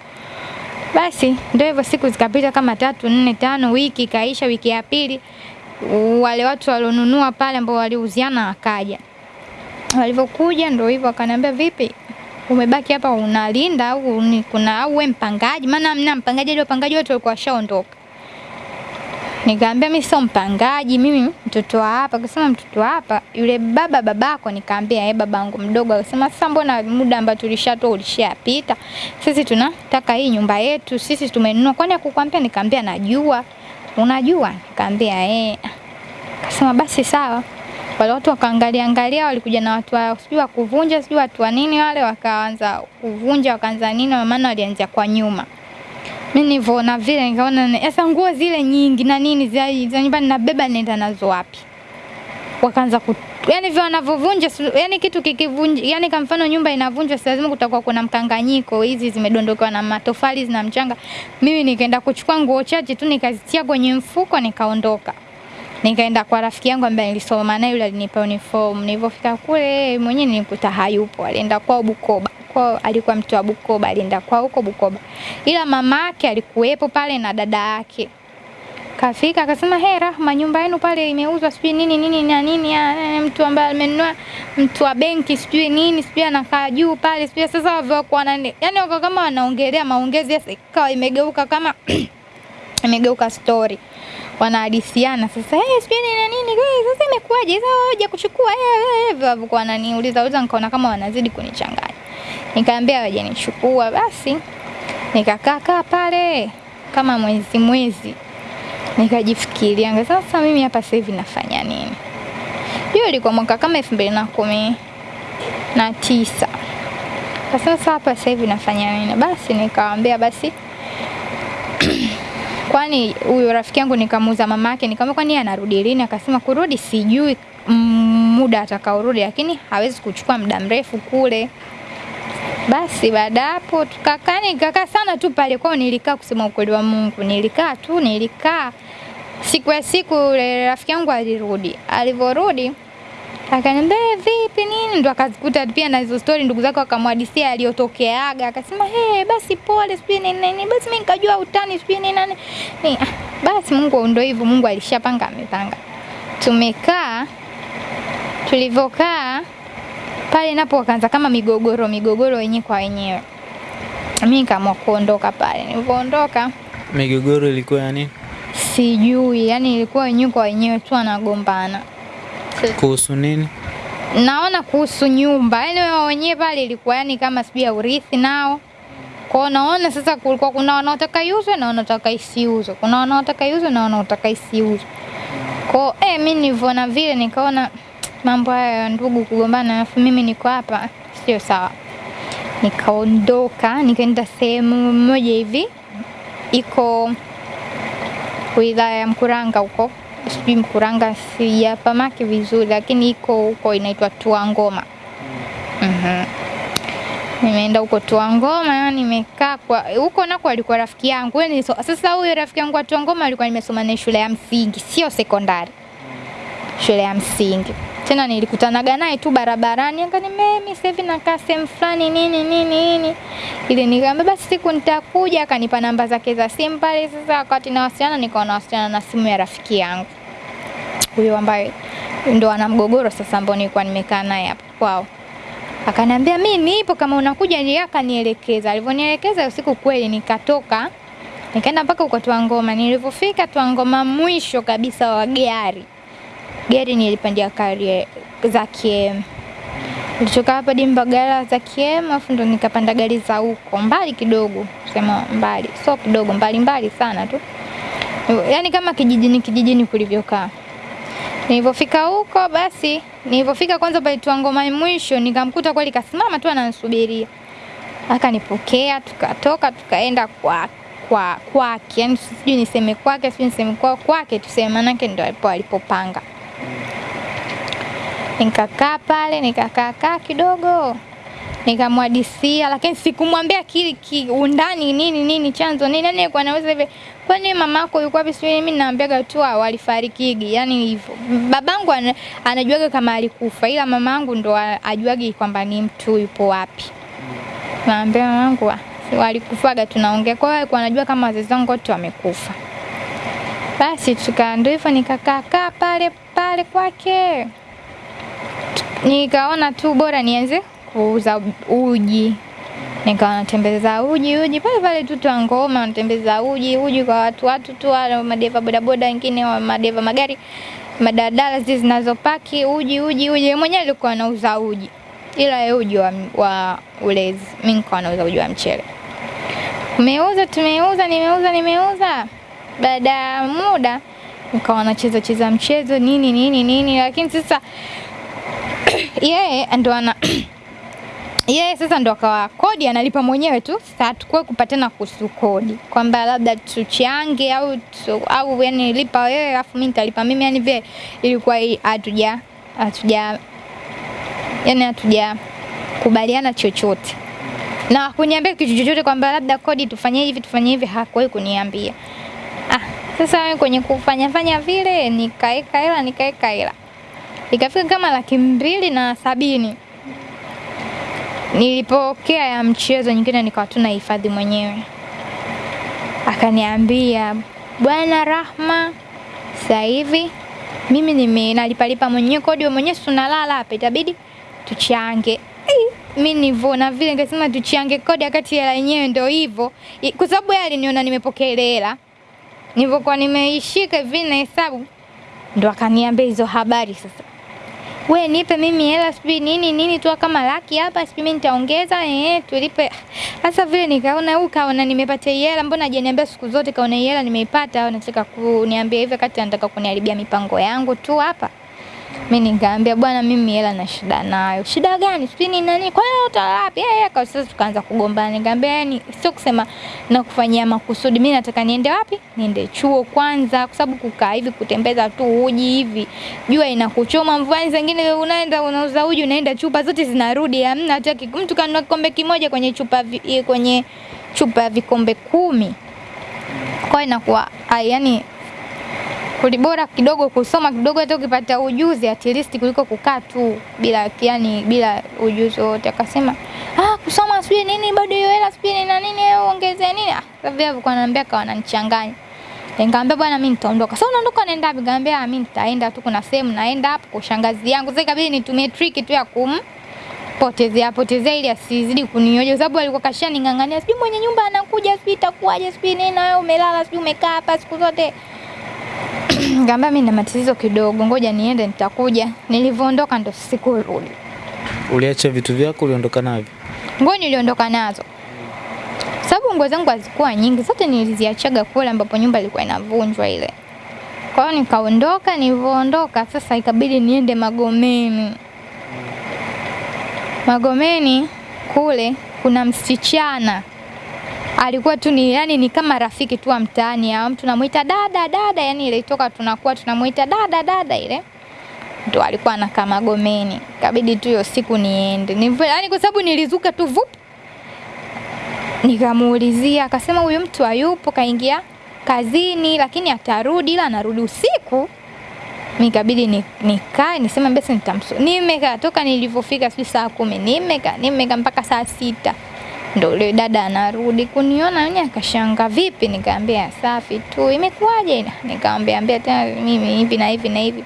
Basi ndio hivyo, siku zikapita kama tatu nne tano, wiki ikaisha. Wiki ya pili wale watu walionunua pale ambao waliuziana wakaja. Walivyokuja ndio hivyo, akaniambia vipi, umebaki hapa unalinda au ni kuna au we mpangaji? Maana mna mpangaji, ile wapangaji wote walikuwa washaondoka. Nikamwambia mimi sio mpangaji, mimi mtoto wa hapa. Akasema mtoto hapa, yule baba babako? Nikamwambia eh, babangu mdogo. Akasema sasa, mbona muda ambao tulishatoa ulishapita, sisi tunataka hii nyumba yetu, sisi tumenunua, kwani akukwambia? Nikamwambia najua. Unajua? Nikamwambia eh. Akasema basi sawa. Wale watu wakaangalia angalia, walikuja na watu wao, sijui kuvunja sijui watu wa nini wale, wakaanza kuvunja, wakaanza nini, maana walianza kwa nyuma. Mimi nilivyoona vile nikaona sasa nguo zile nyingi na nini za, nyumbani nabeba nenda nazo wapi? Wakaanza ku yani vile wanavyovunja yani kitu kikivunja yani kwa mfano nyumba inavunjwa si lazima kutakuwa kuna mkanganyiko, hizi zimedondokewa na matofali zina mchanga. Mimi nikaenda kuchukua nguo chache tu nikazitia kwenye mfuko nikaondoka. Nikaenda kwa rafiki yangu ambaye nilisoma naye yule alinipa uniform. Nilipofika kule mwenyewe nilikuta hayupo, alienda kwao Bukoba kwao alikuwa mtu wa Bukoba, alienda kwao huko Bukoba, ila mama yake alikuwepo pale na dada yake. Kafika akasema, he, Rahma, nyumba yenu pale imeuzwa sijui nini nini na nini, ya, mtu ambaye amenunua mtu wa benki sijui nini sijui anakaa juu pale sijui. Sasa wavyokuwa nani, yani wako kama wanaongelea maongezi, sasa ikawa imegeuka kama *clears throat* imegeuka story wanahadithiana sasa, hey, sijui nini na nini, hey, sasa imekuwaje? Sasa hoja kuchukua eh, hivyo kwa wananiuliza uliza, nikaona kama wanazidi kunichanganya. nikaambia waje nichukua, basi nikakaa kaa pale kama mwezi mwezi, nikajifikiria sasa, mimi hapa sasa hivi nafanya nini? Hiyo ilikuwa mwaka kama elfu mbili na kumi na tisa. Sasa hapa sasa hivi nafanya nini? Basi nikamwambia basi kwani huyu rafiki yangu nikamuuza mamake, nikamwambia kwani anarudi lini? Akasema kurudi sijui muda atakaorudi, lakini hawezi kuchukua muda mrefu kule. Basi baada hapo tukakaa, nikakaa sana tu pale kwao. Nilikaa kusema ukweli wa Mungu, nilikaa tu, nilikaa. Siku ya siku rafiki yangu alirudi, alivyorudi akaniambia vipi nini, ndo akazikuta pia na hizo story, ndugu zake wakamwadisia aliyotokeaga, akasema hey, basi pole, sijui nini nini, basi mimi nikajua utani, sijui nini nani ni basi. Mungu ndo hivyo, Mungu alishapanga amepanga. Tumekaa, tulivyokaa pale napo wakaanza kama migogoro migogoro wenyewe kwa wenyewe. Mimi nikaamua kuondoka pale. Nilipoondoka, Migogoro ilikuwa ya nini? sijui, yani ilikuwa wenyewe kwa wenyewe tu wanagombana Kuhusu nini? naona kuhusu nyumba, yani wao wenyewe pale ilikuwa yani kama sijui ya urithi nao kwao. Naona sasa kulikuwa kuna wanaotaka iuzwe na wanaotaka isiuzwe, kuna wanaotaka iuzwe na wanaotaka isiuzwe. Kwao eh, mimi nilivyoona vile nikaona *tsk* mambo haya ya ndugu kugombana, alafu mimi niko hapa, sio sawa. Nikaondoka nikaenda sehemu moja hivi iko wilaya ya Mkuranga huko sijui Mkuranga sijapamaki vizuri, lakini iko huko inaitwa Tuangoma. Mhm. Nimeenda huko Tuangoma, nimekaa kwa huko nako alikuwa rafiki yangu. Yaani so, sasa huyo rafiki yangu wa Tuangoma alikuwa nimesoma naye shule ya msingi, sio sekondari. Shule ya msingi. Tena nilikutanaga naye tu barabarani, akaniambia mimi sasa hivi nakaa sehemu fulani nini nini nini. Ile nikamwambia basi siku nitakuja, akanipa namba zake za simu pale. Sasa wakati nawasiliana, nikawa nawasiliana na simu ya rafiki yangu huyo ambaye ndo ana mgogoro sasa, ambao nilikuwa nimekaa naye hapo kwao. Akaniambia mimi nipo, kama unakuja ndio, akanielekeza. Alivyonielekeza usiku, kweli nikatoka Nikaenda mpaka huko Twangoma. Nilipofika Twangoma mwisho kabisa wa gari. Gari nilipandia kari za KM. Nilitoka hapa Dimbagala Mbagala za KM afu ndo nikapanda gari za huko mbali kidogo, sema mbali, sio kidogo, mbali mbali sana tu. Yaani kama kijijini kijijini kulivyokaa. Nilipofika huko basi, nilipofika kwanza pale ngoma mwisho nikamkuta kweli kasimama tu ananisubiria. Akanipokea, tukatoka tukaenda kwa kwa kwake, yani sijui niseme kwake, sijui niseme kwa kwake, tuseme manake ndo alipo alipopanga. Nikakaa pale, nikakaa kaa kidogo, nikamwadisia, lakini sikumwambia kile kiundani nini nini chanzo nini, yani kwa naweza hivi, kwani mamako yuko wapi? Sijui mimi naambiaga tu walifarikigi, yani hivyo. Babangu an, anajuaga kama alikufa, ila mamangu ndo ajuagi kwamba ni mtu yupo wapi. Naambia mamangu wa- walikufaga, tunaongea kwa hiyo anajua kama wazazi wangu wote wamekufa. Basi tuka ndio hivyo nikakaa kaa pale pale kwake, nikaona tu bora nianze kuuza uji, nikawa natembeza uji uji pale pale tu Twangoma, natembeza uji uji kwa watu watu tu wale madeva bodaboda wengine wa madeva magari madadala zile zinazopaki uji uji uji. Mwenyewe alikuwa anauza uji, ila yeye uji wa, wa ulezi, mimi nikawa nauza uji wa mchele. umeuza tumeuza, nimeuza nimeuza. Baada ya muda nikawa wanacheza cheza mchezo nini nini nini, lakini sasa *clears throat* yeye ndo ana *clears throat* yeye sasa ndo akawa kodi analipa mwenyewe tu. Sasa hatukuwa kupatana kuhusu kodi kwamba labda tuchange au tu, au yani lipa wewe alafu mimi nitalipa mimi, yani vile ilikuwa hatuja hatuja yani hatuja kubaliana chochote na kuniambia kitu chochote kwamba labda kodi tufanye hivi tufanye hivi, hakuwahi kuniambia. Sasa wewe kwenye kufanya fanya vile nikaeka hela nikaeka hela ikafika kama laki mbili na sabini nilipokea ya mchezo nyingine nikawa tu nahifadhi mwenyewe. Akaniambia bwana Rahma, sasa hivi mimi nime nalipalipa mwenyewe kodi, wewe mwenyewe tunalala hapa, itabidi tuchange. Mi Mimi nivona vile nikasema tuchange kodi, wakati hela yenyewe ndio hivyo, kwa sababu yeye aliniona nimepokea ile hela, nilivyokuwa nimeishika hivi na hesabu, ndo akaniambia hizo habari sasa. We nipe mimi hela sijui nini nini tu kama laki hapa sijui mimi nitaongeza eh tulipe. Sasa vile nikaona huyu kaona nimepata hela mbona hajaniambia siku zote kaona hela nimeipata? Au anataka kuniambia hivi kati anataka kuniharibia mipango yangu tu hapa mimi nikamwambia bwana mimi hela na shida nayo. Shida gani? Sipi ni nani. Kwa hiyo utalapi Yeye kwa sasa tukaanza kugombana. Nikamwambia yani sio kusema na kufanyia makusudi. Mimi nataka niende wapi? Niende chuo kwanza kwa sababu kukaa hivi kutembeza tu uji hivi. Jua inakuchoma mvua zingine unaenda unauza uji unaenda chupa zote zinarudi hamna hata mtu kanunua kikombe kimoja kwenye chupa eh, kwenye chupa vikombe kumi. Kwa inakuwa yani kulibora kidogo kusoma kidogo, hata ukipata ujuzi at least kuliko kukaa tu bila yani bila ujuzi wote. Akasema ah, kusoma sijui nini bado hiyo hela sijui nini na nini wewe ongeze nini. Ah, sasa vile alikuwa ananiambia kawa ananichanganya. Nikamwambia bwana, mimi nitaondoka. Sasa unaondoka unaenda wapi? Nikamwambia "Ah, mimi nitaenda tu, kuna sehemu naenda hapo kwa shangazi yangu. Sasa ikabidi nitumie trick tu ya kum potezea potezea ili asizidi kunioja, sababu alikuwa kashaning'ang'ania, sijui mwenye nyumba anakuja, sijui itakuwaje, sijui nini, na wewe umelala, sijui umekaa hapa siku zote. *clears throat* Nikamwambia mimi na matatizo kidogo, ngoja niende, nitakuja. Nilivyoondoka ndo sikurudi. Uliacha vitu vyako, uliondoka navyo? Nguo niliondoka nazo sababu nguo zangu hazikuwa nyingi, zote niliziachaga kule ambapo nyumba ilikuwa inavunjwa ile. Kwa hiyo nikaondoka, nilivyoondoka sasa ikabidi niende Magomeni. Magomeni kule kuna msichana alikuwa tu ni yani ni kama rafiki tu wa mtaani au mtu namuita dada dada, yani ile toka tunakuwa tunamuita dada dada ile ndo alikuwa anakaa Magomeni. Kabidi tu hiyo siku niende. Ni yani kwa sababu nilizuka tu vup. Nikamuulizia akasema huyo mtu hayupo kaingia kazini lakini atarudi ila anarudi usiku. Nikabidi ni- nikae niseme basi nitamsu. Nimekaa toka nilivyofika si saa kumi nimekaa nimekaa mpaka saa sita ndo yule dada anarudi kuniona yeye akashanga vipi nikaambia safi tu imekuwaje nikamwambia ambia tena mimi hivi na hivi na hivi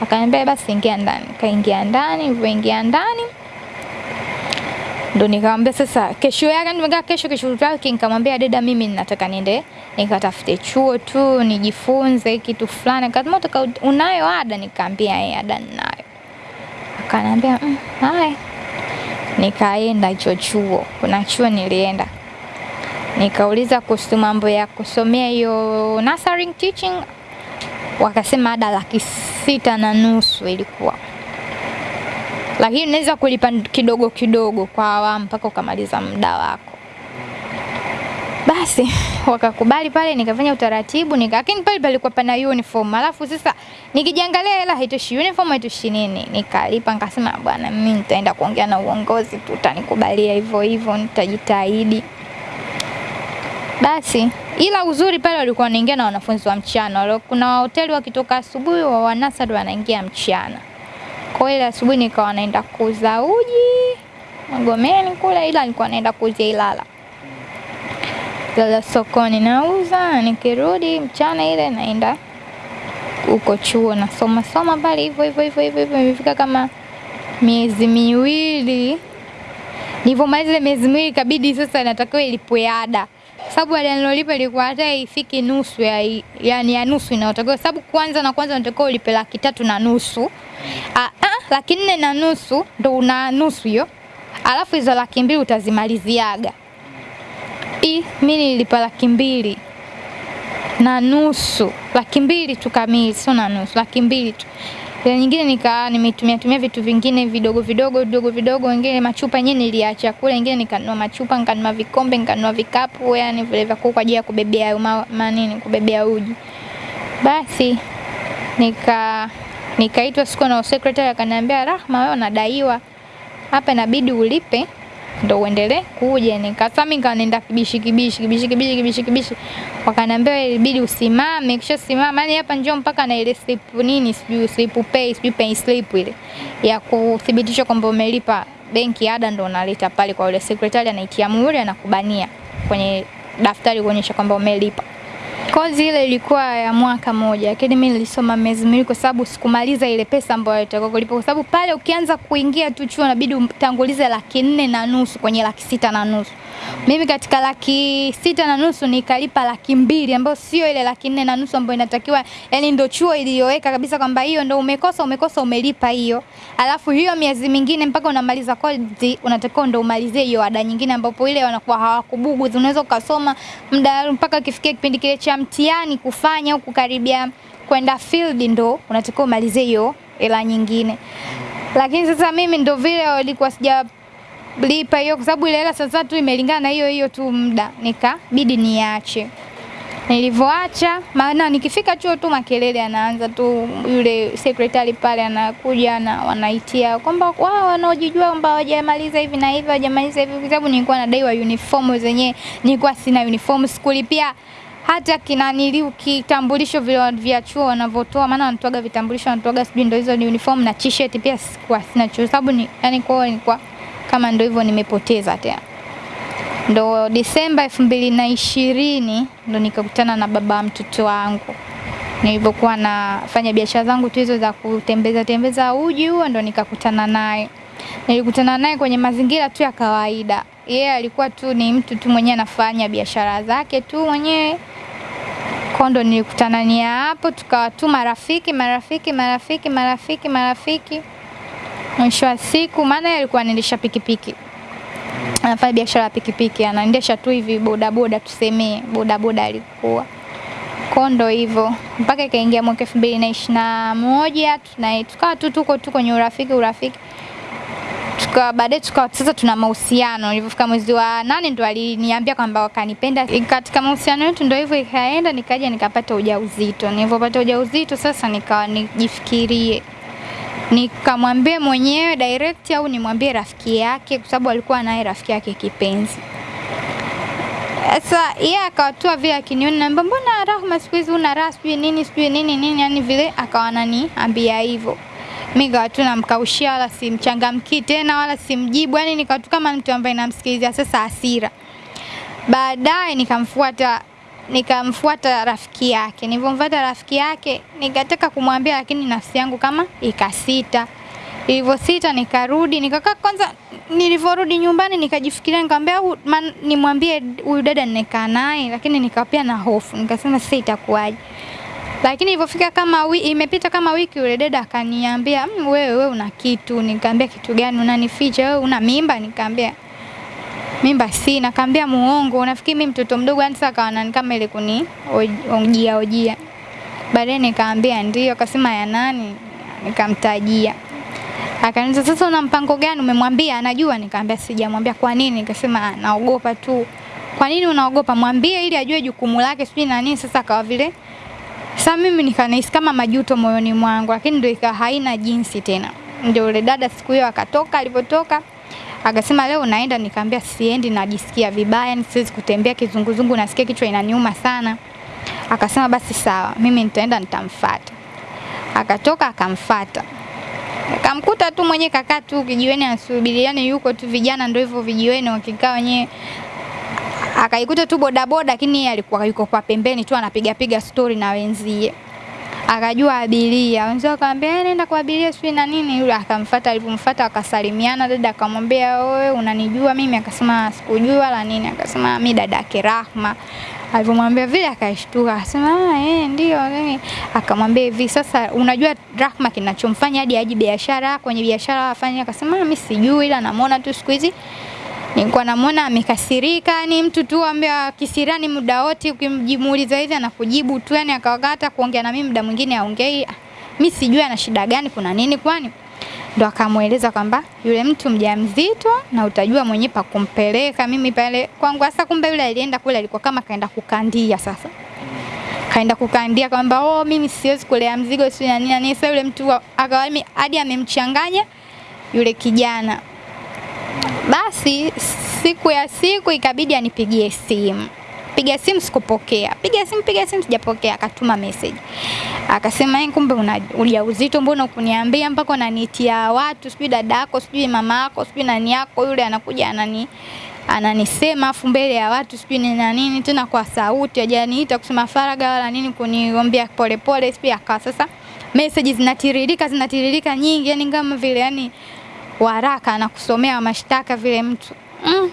akaniambia basi ingia ndani kaingia ndani nilivyoingia ndani ndo nikamwambia sasa, kesho yake nimekaa kesho, kesho yake nikamwambia dada, mimi ninataka niende nikatafute chuo tu nijifunze kitu fulani. Akasema utaka unayo ada? Nikamwambia eh, ada ninayo. Akaniambia mm, haya. Nikaenda hicho chuo, kuna chuo nilienda. Nikauliza kuhusu mambo ya kusomea hiyo nursery teaching, wakasema ada laki sita na nusu ilikuwa. Lakini unaweza kulipa kidogo kidogo kwa awamu mpaka ukamaliza muda wako. Basi wakakubali pale, nikafanya utaratibu nika, lakini pale palikuwa pana uniform, alafu sasa nikijiangalia hela haitoshi uniform, haitoshi nini, nikalipa nikasema, bwana, mimi nitaenda kuongea na uongozi tu, utanikubalia hivyo hivyo, nitajitahidi. Basi ila uzuri pale walikuwa wanaingia na wanafunzi wa mchana, kuna hoteli wakitoka asubuhi, wa wanasari wanaingia mchana. Kwa hiyo asubuhi nikawa naenda kuuza uji Magomeni kule, ila nilikuwa naenda kuuzia Ilala. Ilala sokoni nauza, nikirudi mchana ile naenda huko chuo nasoma soma pale hivyo hivyo hivyo hivyo hivyo, imefika kama miezi miwili. Nilivyomaliza ile miezi miwili, ikabidi sasa natakiwa ilipwe ada, sababu ada nilolipa ilikuwa hata ifiki nusu ya, yani ya nusu inayotakiwa, sababu kwanza na kwanza natakiwa ulipe laki tatu na nusu a, a, laki nne na nusu ndo una nusu hiyo, alafu hizo laki mbili utazimaliziaga. I mi nilipa laki mbili na nusu, laki mbili tu kamili, sio na nusu, laki mbili tu. Ile nyingine nikaa nimetumia tumia vitu vingine vidogo vidogo vidogo vidogo, wengine machupa yenyewe niliacha kule, wengine nikanunua machupa, nikanunua vikombe, nikanunua vikapu, yani vile vya kwa ajili ya kubebea ma, manini kubebea uji. Basi nika Nikaitwa siku na secretary akaniambia, Rahma, wewe unadaiwa hapa, inabidi ulipe ndo uendelee kuja. Nikasema mimi nikaenda kibishi kibishi kibishi kibishi kibishi kibishi, wakaniambia ilibidi usimame, kisha simama, yani hapa njoo mpaka na ile slip nini, sijui slip pay, sijui pay slip ile ya kuthibitisha kwamba umelipa benki ada, ndo unaleta pale kwa yule secretary, anaitia muhuri, anakubania kwenye daftari kuonyesha kwamba umelipa. Kozi ile ilikuwa ya mwaka moja, lakini mimi nilisoma miezi miwili kwa sababu sikumaliza ile pesa ambayo itakuwa kulipa, kwa sababu pale ukianza kuingia tu chuo inabidi utangulize laki nne na nusu kwenye laki sita na nusu. Mimi katika laki sita na nusu nikalipa laki mbili ambayo sio ile laki nne na nusu ambayo inatakiwa, yani ndo chuo iliyoweka kabisa kwamba hiyo ndo umekosa umekosa umelipa hiyo, alafu hiyo miezi mingine mpaka unamaliza kozi unatakiwa ndo umalizie hiyo ada nyingine, ambapo ile wanakuwa hawakubugu, unaweza ukasoma muda mpaka kifikia kipindi kile cha mtihani kufanya au kukaribia kwenda field, ndo unatakiwa umalizie hiyo hela nyingine. Lakini sasa mimi ndo vile walikuwa sija lipa hiyo kwa sababu ile hela sasa tu imelingana na hiyo hiyo tu muda, nikabidi niache. Nilivyoacha, maana nikifika chuo tu makelele anaanza tu, yule secretary pale anakuja na wanaitia kwamba wao wanaojijua kwamba hawajamaliza hivi na hivi, hawajamaliza hivi, kwa sababu nilikuwa nadaiwa uniform zenyewe, nilikuwa sina uniform, sikulipia hata kinaniliu kitambulisho vile vya chuo wanavyotoa, maana wanatoaga vitambulisho, wanatoaga sijui ndio hizo ni uniform na t-shirt, pia sikuwa sina chuo, sababu ni yani kwao nilikuwa kama ndo hivyo nimepoteza tena. Ndo Disemba elfu mbili na ishirini ndo nikakutana na baba mtoto wangu nilipokuwa nafanya biashara zangu tu hizo za kutembeza tembeza uji huo, ndo nikakutana naye. Nilikutana naye kwenye mazingira tu ya kawaida. Yeye yeah, alikuwa tu ni mtu tu mwenyewe anafanya biashara zake tu mwenyewe. kondo ndo nilikutana hapo, tukawa tu marafiki marafiki marafiki marafiki marafiki mwisho wa siku, maana yeye alikuwa anaendesha pikipiki, anafanya biashara ya pikipiki, anaendesha tu hivi bodaboda, tusemee bodaboda alikuwa kondo hivyo, mpaka ikaingia mwaka elfu mbili na ishirini na moja tukawa tu tuko tu kwenye urafiki urafiki tukawa baadaye tukawa sasa tuna mahusiano. Nilipofika mwezi wa nane ndo aliniambia kwamba wakanipenda. Katika mahusiano yetu ndo hivyo ikaenda, nikaja nikapata ujauzito. Nilipopata ujauzito sasa nikawa nijifikirie nikamwambie mwenyewe direct au nimwambie rafiki yake, kwa sababu alikuwa naye rafiki yake kipenzi. Sasa yeye akawatua vile akiniona, naambia mbona Rahma siku hizi una raha sijui nini sijui nini nini, yani vile akawa ananiambia hivyo. Mimi nikawa tu namkaushia, wala simchangamkii tena, wala simjibu, yani nikawa kama mtu ambaye namsikiliza sasa hasira. Baadaye nikamfuata nikamfuata rafiki yake. Nilivyomfuata rafiki yake, nikataka kumwambia, lakini nafsi yangu kama ikasita. Ilivyosita nikarudi nikakaa kwanza, nilivyorudi nyumbani nikajifikiria, nikamwambia "Huyu nimwambie huyu dada nimekaa naye, lakini nikapia na hofu, nikasema sasa itakuwaje. Lakini ilivyofika kama wi, imepita kama wiki, yule dada akaniambia "Mm, wewe wewe una kitu. Nikamwambia kitu gani? Unanificha wewe, una mimba? Nikamwambia mimba sina. Kaambia muongo, unafikiri mimi mtoto mdogo? Yani sasa akawa kama ile kuni oj- ojia ojia. Baadaye nikaambia ndio, akasema ya nani? Nikamtajia. Akaniuliza sasa una mpango gani? Umemwambia? Anajua? Nikamwambia sijamwambia. Kwa nini? Nikasema "Ah, naogopa tu. Kwa nini unaogopa? Mwambie ili ajue jukumu lake, sijui na nini. Sasa akawa vile sasa mimi nikanahisi kama majuto moyoni mwangu, lakini ndio ikawa haina jinsi tena. Ndio yule dada siku hiyo akatoka, alipotoka akasema leo unaenda, nikamwambia siendi, najisikia vibaya, yani siwezi kutembea kizunguzungu, nasikia kichwa inaniuma sana. Akasema basi sawa, mimi nitaenda nitamfuata. Akatoka akamfuata. Akamkuta tu mwenye kakaa tu kijiweni anasubiri, yani yuko tu, vijana ndio hivyo vijiweni wakikaa wenyewe akaikuta tu bodaboda, lakini yeye alikuwa yuko kwa pembeni tu anapiga piga stori na wenzie. Akajua abiria, wenzao akamwambia "Eh, nenda kwa abiria sijui na nini. Yule akamfuata, alipomfuata akasalimiana, dada akamwambia wewe unanijua mimi? Akasema sikujua wala nini. Akasema mi dada yake Rahma. Alipomwambia vile akashtuka, akasema ah, eh, ndio. nini Akamwambia hivi, sasa unajua Rahma kinachomfanya hadi aje biashara kwenye biashara afanye? Akasema mimi mi sijui, ila namuona tu siku hizi nilikuwa namuona amekasirika, ni mtu tu ambaye kisirani muda wote, ukimjimuuliza hivi anakujibu tu, yani akawaga kuongea na mimi muda mwingine aongei. Mimi sijui ana shida gani, kuna nini kwani? Ndo akamweleza kwamba yule mtu mjamzito na utajua mwenyewe pa kumpeleka. Mimi pale kwangu sasa, kumbe yule alienda kule alikuwa kama kaenda kukandia sasa kaenda kukandia kwamba oh, mimi siwezi kulea mzigo sio na nini. Sasa yule mtu akawa hadi amemchanganya yule kijana. Basi siku ya siku ikabidi anipigie simu. Piga simu sikupokea. Piga simu piga simu sijapokea. Akatuma message. Akasema yeye kumbe una ujauzito mbona ukuniambia mpaka unanitia watu sijui dadako, sijui mama yako sijui nani yako yule anakuja anani ananisema afu mbele ya watu sijui ni na nini tena kwa sauti hajaniita kusema faraga wala nini kuniombea polepole sijui akawa sasa message zinatiririka zinatiririka nyingi yani kama vile yani waraka na kusomea mashtaka vile mtu mm.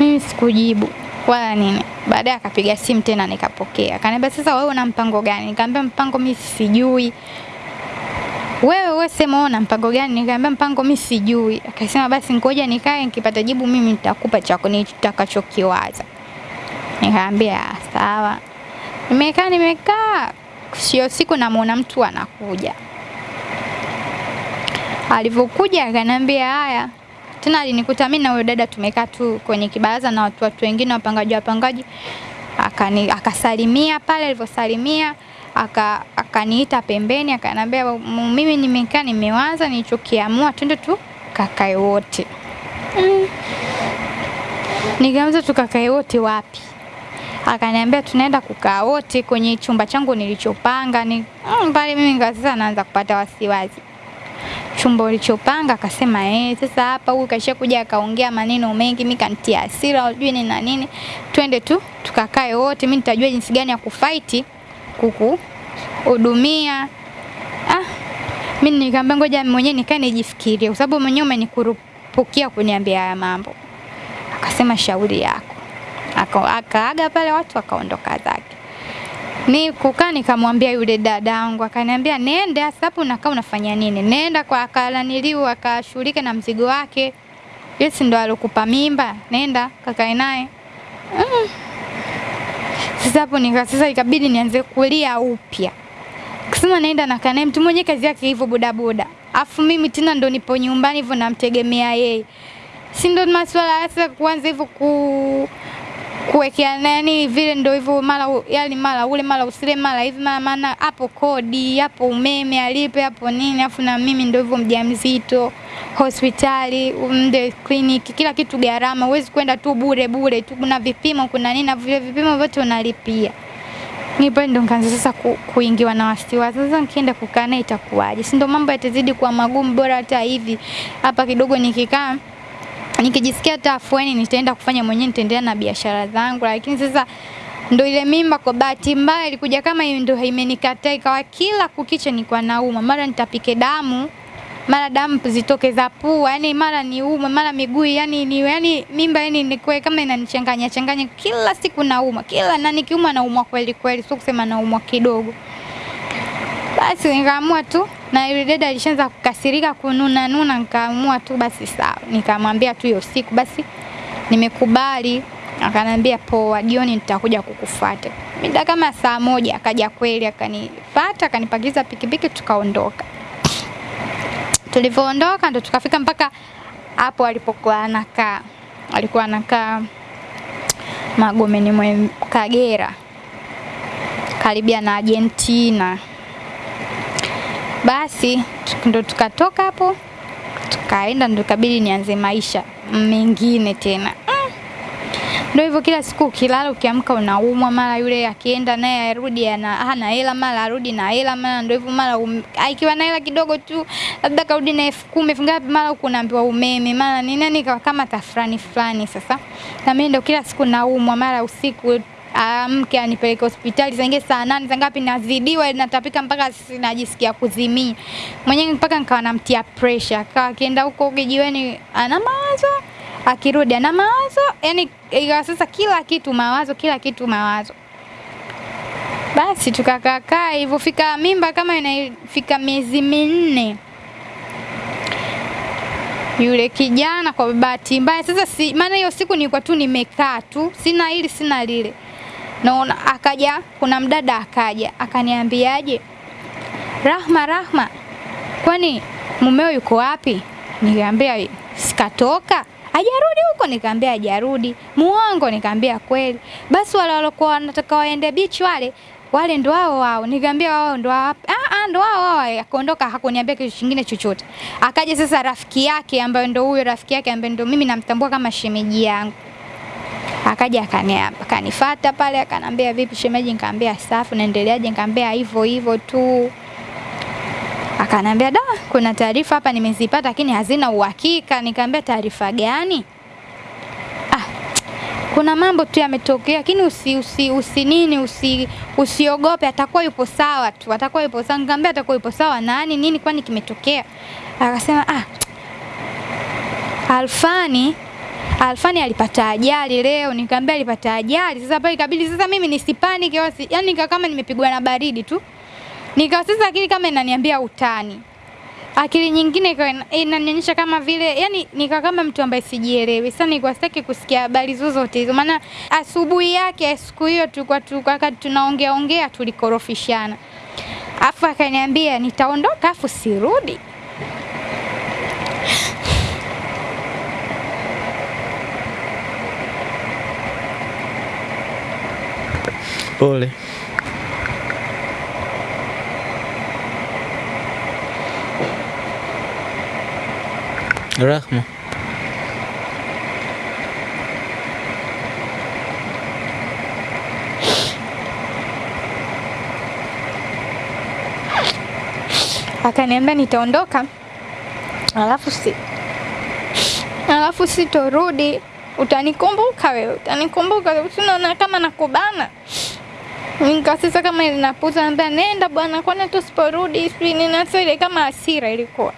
Mimi sikujibu wala nini. Baadaye akapiga simu tena nikapokea. Akaniambia sasa wewe una mpango gani? Nikamwambia mpango mimi sijui. Wewe wewe sema una mpango gani? Nikamwambia mpango mimi sijui. Akasema basi ngoja nikae nikipata jibu mimi nitakupa chako nitakachokiwaza. Nikamwambia sawa. Nimekaa nimekaa sio siku namuona mtu anakuja. Alivyokuja akaniambia haya, tena alinikuta mimi na huyo dada tumekaa tu kwenye kibaraza na watu watu wengine wapangaji wapangaji, akani akasalimia pale. Alivyosalimia aka akaniita pembeni, akaniambia mimi nimekaa nimewaza, nilichokiamua twende tu kakae wote. Mm. Nikaanza tukakae wote wapi? Akaniambia tunaenda kukaa wote kwenye chumba changu nilichopanga. Ni mm, pale mimi sasa naanza kupata wasiwasi chumba ulichopanga. Akasema eh, sasa hapa huyu kaisha kuja akaongea maneno mengi, mimi kanitia hasira, unajui ni na nini. Twende tu tukakae wote, mimi nitajua jinsi gani ya kufight kukuhudumia. Ah, mimi nikamwambia ngoja mwenyewe nikae nijifikirie, kwa sababu mwenyewe umenikurupukia kuniambia haya mambo. Akasema shauri yako. Akaaga pale watu wakaondoka zake. Ni kukaa nikamwambia yule dada yangu akaniambia nenda sasa hapo unakaa unafanya nini? Nenda kwa akalaniliu akashughulike na mzigo wake. yes ndo alokupa mimba, nenda kakae naye. Mm. Sasa hapo nika sasa ikabidi nianze kulia upya. Kusema naenda na kanae mtu mwenye kazi yake hivyo bodaboda. Afu mimi tena ndo nipo nyumbani hivyo namtegemea yeye. Si ndo masuala kuanza hivyo ku kuwekea nani vile ndio hivyo mara yani mara ule mara usile mara hivi mara maana hapo kodi hapo umeme alipe hapo nini afu na mimi ndio hivyo mjamzito hospitali mde kliniki kila kitu gharama huwezi kwenda tu bure bure tu kuna vipimo kuna nini na vile vipimo vyote unalipia Nipo ndo nikaanza sasa ku, kuingiwa na wasiwasi. Sasa nikienda kukaa naye itakuwaje? Si ndo mambo yatazidi kuwa magumu, bora hata hivi hapa kidogo nikikaa nikijisikia hata afueni nitaenda kufanya mwenyewe, nitaendelea na biashara zangu. Lakini sasa ndo ile mimba kwa bahati mbaya ilikuja kama ndo imenikataa ikawa kila kukicha nilikuwa nauma, mara nitapike damu mara damu zitoke za pua, yani mara niume, mara miguu, yani ni yani mimba yani nikuwe kama inanichanganya changanya, kila siku nauma, kila na nikiuma naumwa kweli kweli, sio kusema naumwa kidogo. Basi nikaamua tu na yule dada alishaanza kukasirika kununa nuna, nikaamua tu basi sawa, nikamwambia tu hiyo siku basi nimekubali. Akanambia poa, jioni nitakuja kukufuata. Mida kama saa moja akaja kweli, akanifuata, akanipakiza pikipiki, tukaondoka. Tulivyoondoka ndo tukafika mpaka hapo alipokuwa anakaa, alikuwa anakaa Magomeni mwe Kagera, karibia na Argentina. Basi ndo tukatoka hapo tukaenda, ndo ikabidi nianze maisha mengine tena. ndo Ndio hivyo, kila siku ukilala ukiamka unaumwa, mara yule akienda naye arudi ana hana hela, mara arudi na hela, mara ndio hivyo, mara um, ikiwa na hela kidogo tu, labda karudi na elfu kumi elfu ngapi, mara huku unaambiwa umeme, mara ni nani, kama tafrani fulani. Sasa na mimi ndio kila siku naumwa, mara usiku amke anipeleke hospitali. Zange saa nane za ngapi, nazidiwa natapika mpaka najisikia kuzimia. Mwenyewe, mpaka nikawa namtia pressure. Akawa akienda huko kijiweni ana mawazo, akirudi ana mawazo, yani ikawa sasa kila kitu mawazo, kila kitu mawazo. Basi tukakaakaa hivyo, fika mimba kama inafika miezi minne. Yule kijana kwa bahati mbaya sasa, si maana hiyo siku nilikuwa tu nimekaa tu, sina hili sina lile naona akaja, kuna mdada akaja akaniambiaje, Rahma, Rahma, kwani mumeo yuko wapi? Nikamwambia sikatoka, ajarudi huko. Nikamwambia ajarudi Muongo? Nikamwambia kweli. Basi wale walikuwa wanataka waende beach wale wale ndo wao wao. Nikamwambia wao ndo wao. Ah ah, ndo wao wao. Akaondoka, hakuniambia kitu kingine chochote. Akaja sasa rafiki yake ambaye ndo huyo rafiki yake ambaye ndo mimi namtambua kama shemeji yangu akaja akanifata pale akanambia vipi shemeji, nikamwambia safi, naendeleaje? Nikamwambia hivyo hivyo tu. Akanambia da, kuna taarifa hapa nimezipata, lakini hazina uhakika. Nikamwambia taarifa gani? Ah, kuna mambo tu yametokea, lakini usi, usi, usi nini usi, usiogope, atakuwa yupo sawa tu, atakuwa yupo sawa. Nikamwambia atakuwa yupo sawa nani nini, kwani kimetokea? Akasema ah, Alfani Alfani alipata ajali leo. Nikamwambia alipata ajali. Sasa pale ikabidi sasa mimi nisipani kiasi, yani nika kama nimepigwa na baridi tu. Nikawa sasa akili kama inaniambia utani. Akili nyingine inanionyesha kama vile yani nika kama mtu ambaye sijielewi. Sasa nilikuwa sitaki kusikia habari zozote hizo. Maana asubuhi yake siku hiyo tulikuwa tulikuwa tunaongea ongea tulikorofishana. Afu akaniambia nitaondoka afu sirudi. Pole. Rahma. Akaniambia nitaondoka, alafu si alafu sitorudi, utanikumbuka wewe, utanikumbuka, unaona kama nakubana Nika sasa kama ninapuza, naambia nenda bwana, kwani hata usiporudi sijui nini. Ile kama hasira ilikuwa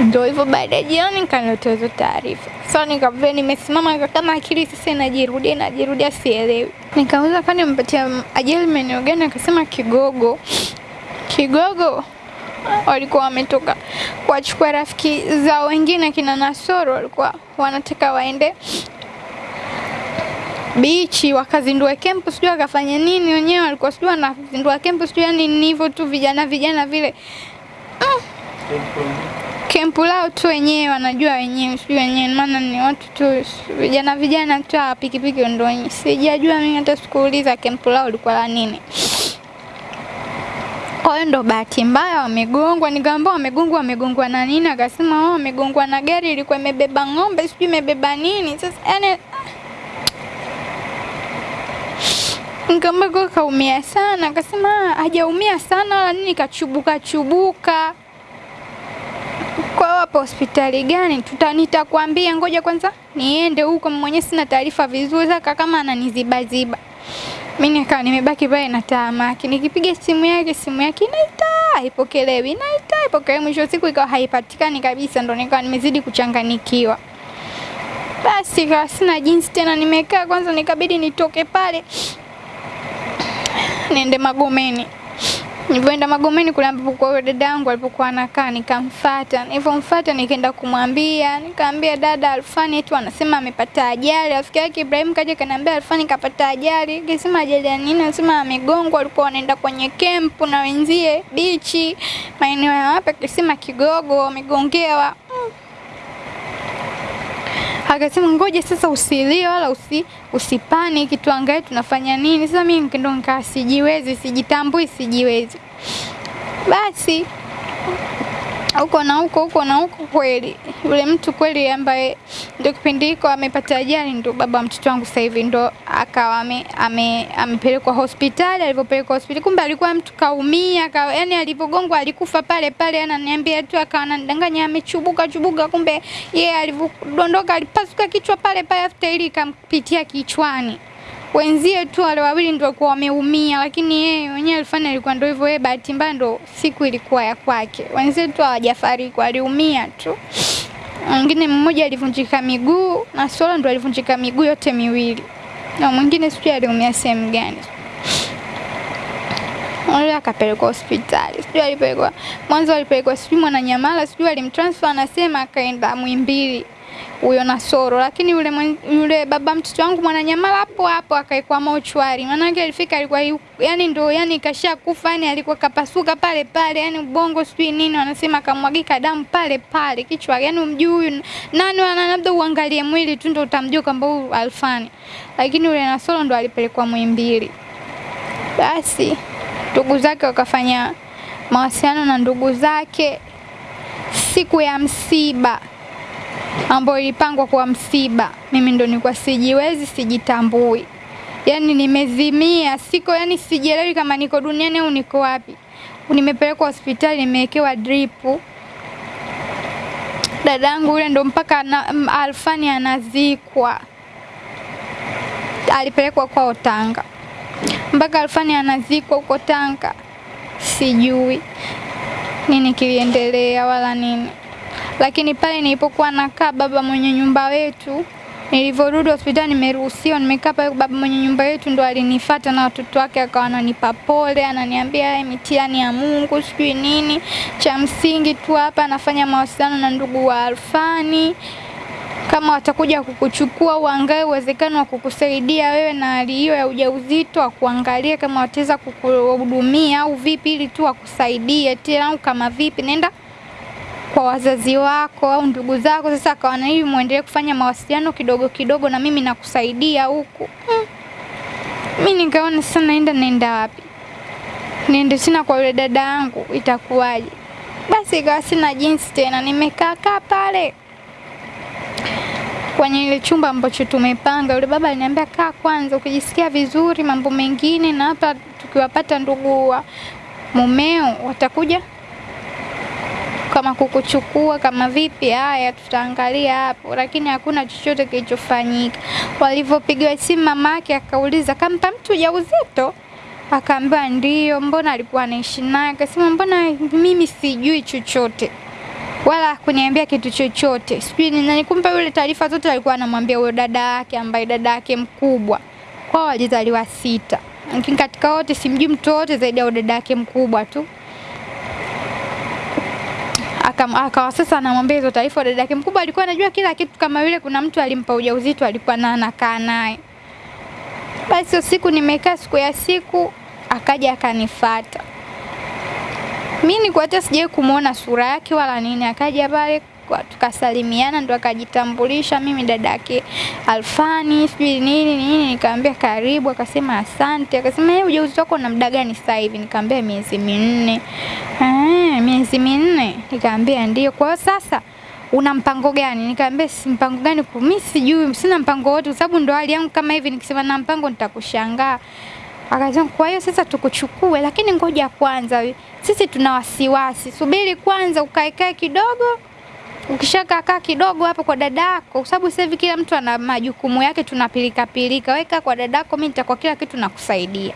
ndio hivyo. Baada ya jioni nikaletea hizo taarifa. Sasa nikavile nimesimama kama akili sasa inajirudia inajirudia, sielewi. Nikauliza kwani mpatia ajali maeneo gani? Akasema Kigogo. Kigogo walikuwa wametoka kuwachukua rafiki zao wengine kina Nasoro, walikuwa wanataka waende bichi wakazindua kempu, sijui wakafanya nini wenyewe, walikuwa sijui wanazindua kempu, sijui yani ni hivyo tu, vijana vijana vile mm. kempu lao tu wenyewe wanajua wenyewe, sijui wenyewe, maana ni watu tu vijana vijana tu, pikipiki ndo wenyewe, sijajua mimi, hata sikuuliza kempu lao lilikuwa la nini. Kwa hiyo ndo bahati mbaya wamegongwa. Nikamwambia wamegongwa, wamegongwa na nini? Akasema wao wamegongwa na gari ilikuwa imebeba ng'ombe, sijui imebeba nini. Sasa yani Nikamwambia kaumia sana, akasema hajaumia sana wala nini, kachubuka chubuka. Kwa wapo hospitali gani? Tuta nitakwambia, ngoja kwanza niende huko, mwenyewe sina taarifa vizuri. Sasa kama ananizibaziba mimi nikawa nimebaki pale na tahamaki, nikipiga simu yake simu yake inaita, haipokelewi, inaita, haipokelewi, Mwisho siku ikawa haipatikani kabisa, ndo nikawa nimezidi kuchanganikiwa. Basi ikawa sina jinsi tena, nimekaa kwanza, nikabidi nitoke pale *laughs* niende Magomeni. Nilipoenda Magomeni kule ambapo kwa dada yangu alipokuwa anakaa, nikamfuata. Nilipomfuata nikaenda kumwambia, nikamwambia dada Alfani eti anasema amepata ajali. Rafiki yake Ibrahim kaja kaniambia Alfani kapata ajali. Nikasema ajali ya nini? Anasema amegongwa, alikuwa anaenda kwenye kempu na wenzie bichi maeneo ya wapi? akisema Kigogo, amegongewa. Akasema ngoja sasa usilie wala usi, usipani tuangalie tunafanya nini. Sasa mimi ndo nikaa sijiwezi, sijitambui, sijiwezi. Basi huko na huko huko na huko, kweli yule mtu kweli ambaye ndio kipindi hiko amepata ajali, ndio baba wa mtoto wangu sasa hivi ndio akawa ame, ame, amepelekwa hospitali. Alivyopelekwa hospitali, kumbe alikuwa mtu kaumia ka, yani alivyogongwa alikufa pale pale, ananiambia tu, akawa anadanganya amechubuka chubuka, kumbe yeye yeah, alivyodondoka alipasuka kichwa pale pale, afuta ili ikampitia kichwani wenzie tu wale wawili ndio kwa wameumia, lakini yeye mwenyewe alifanya alikuwa ndio hivyo. Yeye bahati mbaya ndio siku ilikuwa ya kwake, wenzie tu hawajafariki, waliumia tu. Mwingine mmoja alivunjika miguu na Solo ndo alivunjika miguu yote miwili, na mwingine sijui aliumia sehemu gani. Yule akapelekwa hospitali, sijui alipelekwa mwanzo, alipelekwa sijui Mwananyamala, sijui alimtransfer, anasema akaenda Muhimbili huyo Nasoro, lakini yule yule baba mtoto wangu Mwananyamala hapo hapo akaekwa mochwari. Maanake alifika alikuwa yani ndo yani kasha kufa yani alikuwa kapasuka pale pale yani ubongo sijui nini wanasema kamwagika damu pale pale kichwa yani umjui huyu nani ana labda uangalie mwili tu ndo utamjua kwamba huyu Alfani. Lakini yule Nasoro ndo alipelekwa Muhimbili. Basi ndugu zake wakafanya mawasiliano na ndugu zake siku ya msiba ambayo ilipangwa kwa msiba, mimi ndo nilikuwa sijiwezi, sijitambui, yani nimezimia, siko yani sijielewi kama niko duniani au niko wapi. Nimepelekwa hospitali, nimewekewa dripu. Dadangu yule ndo mpaka na, Alfani anazikwa, alipelekwa kwao Tanga, mpaka Alfani anazikwa huko Tanga, sijui nini kiliendelea wala nini lakini pale nilipokuwa nakaa baba mwenye nyumba wetu, nilivyorudi hospitali, nimeruhusiwa, nimekaa pale, baba mwenye nyumba yetu ndo alinifata na watoto wake, akawa ananipa pole, ananiambia mitihani ya Mungu sijui nini. Cha msingi tu hapa anafanya mawasiliano na ndugu wa Alfani kama watakuja kukuchukua, uangalie uwezekano wa kukusaidia wewe na hali hiyo ya ujauzito, akuangalie kama wataweza kukuhudumia au vipi, ili tu wakusaidie tena, kama vipi, nenda kwa wazazi wako au ndugu zako. Sasa akaona hivi, muendelee kufanya mawasiliano kidogo kidogo, na mimi nakusaidia huku. Hmm. Mimi nikaona sasa, naenda naenda wapi? Niende sina kwa yule dada yangu, itakuwaje? Basi ikawa sina jinsi tena, nimekaa kaa pale kwenye ile chumba ambacho tumepanga. Yule baba aliniambia kaa kwanza, ukijisikia vizuri mambo mengine, na hapa tukiwapata ndugu wa mumeo watakuja kama kukuchukua kama vipi, haya tutaangalia hapo, lakini hakuna chochote kilichofanyika. Walivyopigiwa simu mama yake akauliza kampa mtu ujauzito, akaambiwa ndio. Mbona alikuwa anaishi naye? Akasema mbona mimi sijui chochote wala kuniambia kitu chochote, sijui na nani. Yule taarifa zote alikuwa anamwambia huyo dada yake, ambaye dada yake mkubwa kwao walizaliwa sita, lakini katika wote simjui mtu wote zaidi ya dada yake mkubwa tu akawa sasa anamwambia hizo taarifa. Dada yake mkubwa alikuwa anajua kila kitu, kama vile kuna mtu alimpa ujauzito, alikuwa na anakaa naye. Basi siku nimekaa, siku ya siku akaja akanifata. mimi, nilikuwa hata sijawahi kumuona sura yake wala nini. Akaja pale tukasalimiana, ndo akajitambulisha, mimi dada yake Alfani sijui nini nini. Nikamwambia karibu, akasema asante. Akasema yeye ujauzito wako na muda gani sasa hivi? Nikamwambia miezi minne. Eh, miezi minne? Nikamwambia ndio. Kwa sasa una mpango gani? Nikamwambia si mpango gani, mimi sijui, sina mpango wote, kwa sababu ndo hali yangu kama hivi. Nikisema na mpango nitakushangaa. Akasema kwa hiyo sasa tukuchukue, lakini ngoja kwanza, sisi tuna wasiwasi, subiri kwanza ukaekae kidogo ukishakaa kidogo hapo kwa dadako, kwa sababu sasa hivi kila mtu ana majukumu yake, tunapilika pilika. Weka kwa dadako, mimi nitakuwa kila kitu nakusaidia.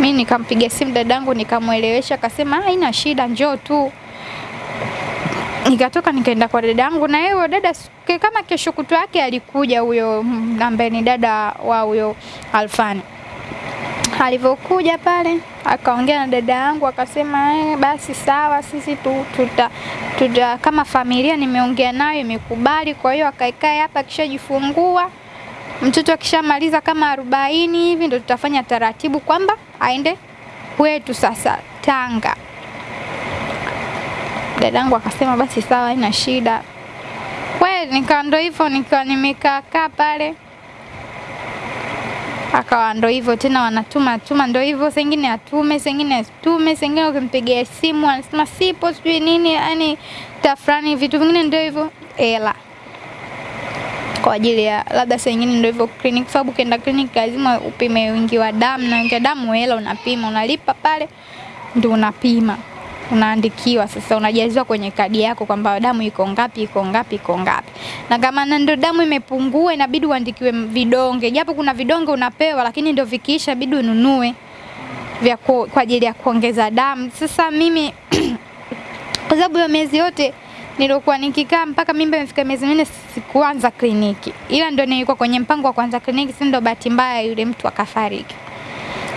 Mi nikampigia simu dadangu nikamwelewesha, akasema haina shida, njoo tu. Nikatoka nikaenda kwa dadangu, na yeye dada kama kesho kutwa yake alikuja huyo ambaye ni dada wa huyo Alfani. Alivyokuja pale akaongea na dada yangu akasema eh, basi sawa, sisi tu, tuta, tuta kama familia nimeongea nayo imekubali, kwa hiyo akaikae hapa, akishajifungua mtoto akishamaliza kama arobaini hivi ndo tutafanya taratibu kwamba aende kwetu sasa Tanga. Dadangu akasema basi sawa, haina shida. Kweli nika ndo hivyo, nikiwa nimekaa kaa pale, akawa ndo hivyo tena, wanatuma tuma, ndo hivyo, sengine atume, sengine asitume, sengine ukimpigia simu anasema sipo, sijui nini, yani tafrani, vitu vingine ndo hivyo, hela. Kwa ajili ya labda saa nyingine ndio hivyo clinic, sababu ukienda clinic lazima upime wingi wa damu, na wingi wa damu hela unapima, unalipa pale ndio unapima, unaandikiwa sasa, unajaziwa kwenye kadi yako kwamba damu iko ngapi, iko ngapi, iko ngapi. Na kama na ndio damu imepungua, inabidi uandikiwe vidonge, japo kuna vidonge unapewa, lakini ndio vikiisha, inabidi ununue vya ku, kwa ajili ya kuongeza damu. Sasa mimi *clears throat* kwa sababu ya miezi yote nilikuwa nikikaa mpaka mimba imefika miezi minne sikuanza kliniki, ila ndio nilikuwa kwenye mpango wa kuanza kliniki, si ndio bahati mbaya yule mtu akafariki.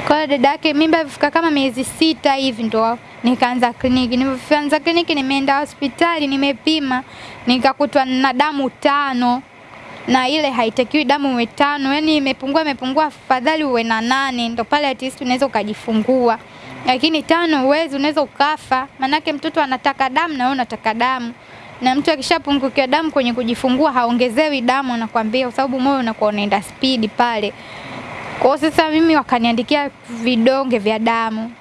Kwa dada yake mimba ilifika kama miezi sita hivi ndo nikaanza kliniki. Nilipoanza kliniki, nimeenda hospitali, nimepima, nikakutwa na damu tano. Na ile haitakiwi damu uwe tano, yani imepungua imepungua, afadhali uwe na nane, ndo pale at least unaweza ukajifungua. Lakini tano huwezi, unaweza ukafa, manake mtoto anataka damu na wewe unataka damu, na mtu akishapungukiwa damu kwenye kujifungua haongezewi damu, anakwambia kwa sababu moyo unakuwa unaenda spidi pale. Kwa sasa mimi wakaniandikia vidonge vya damu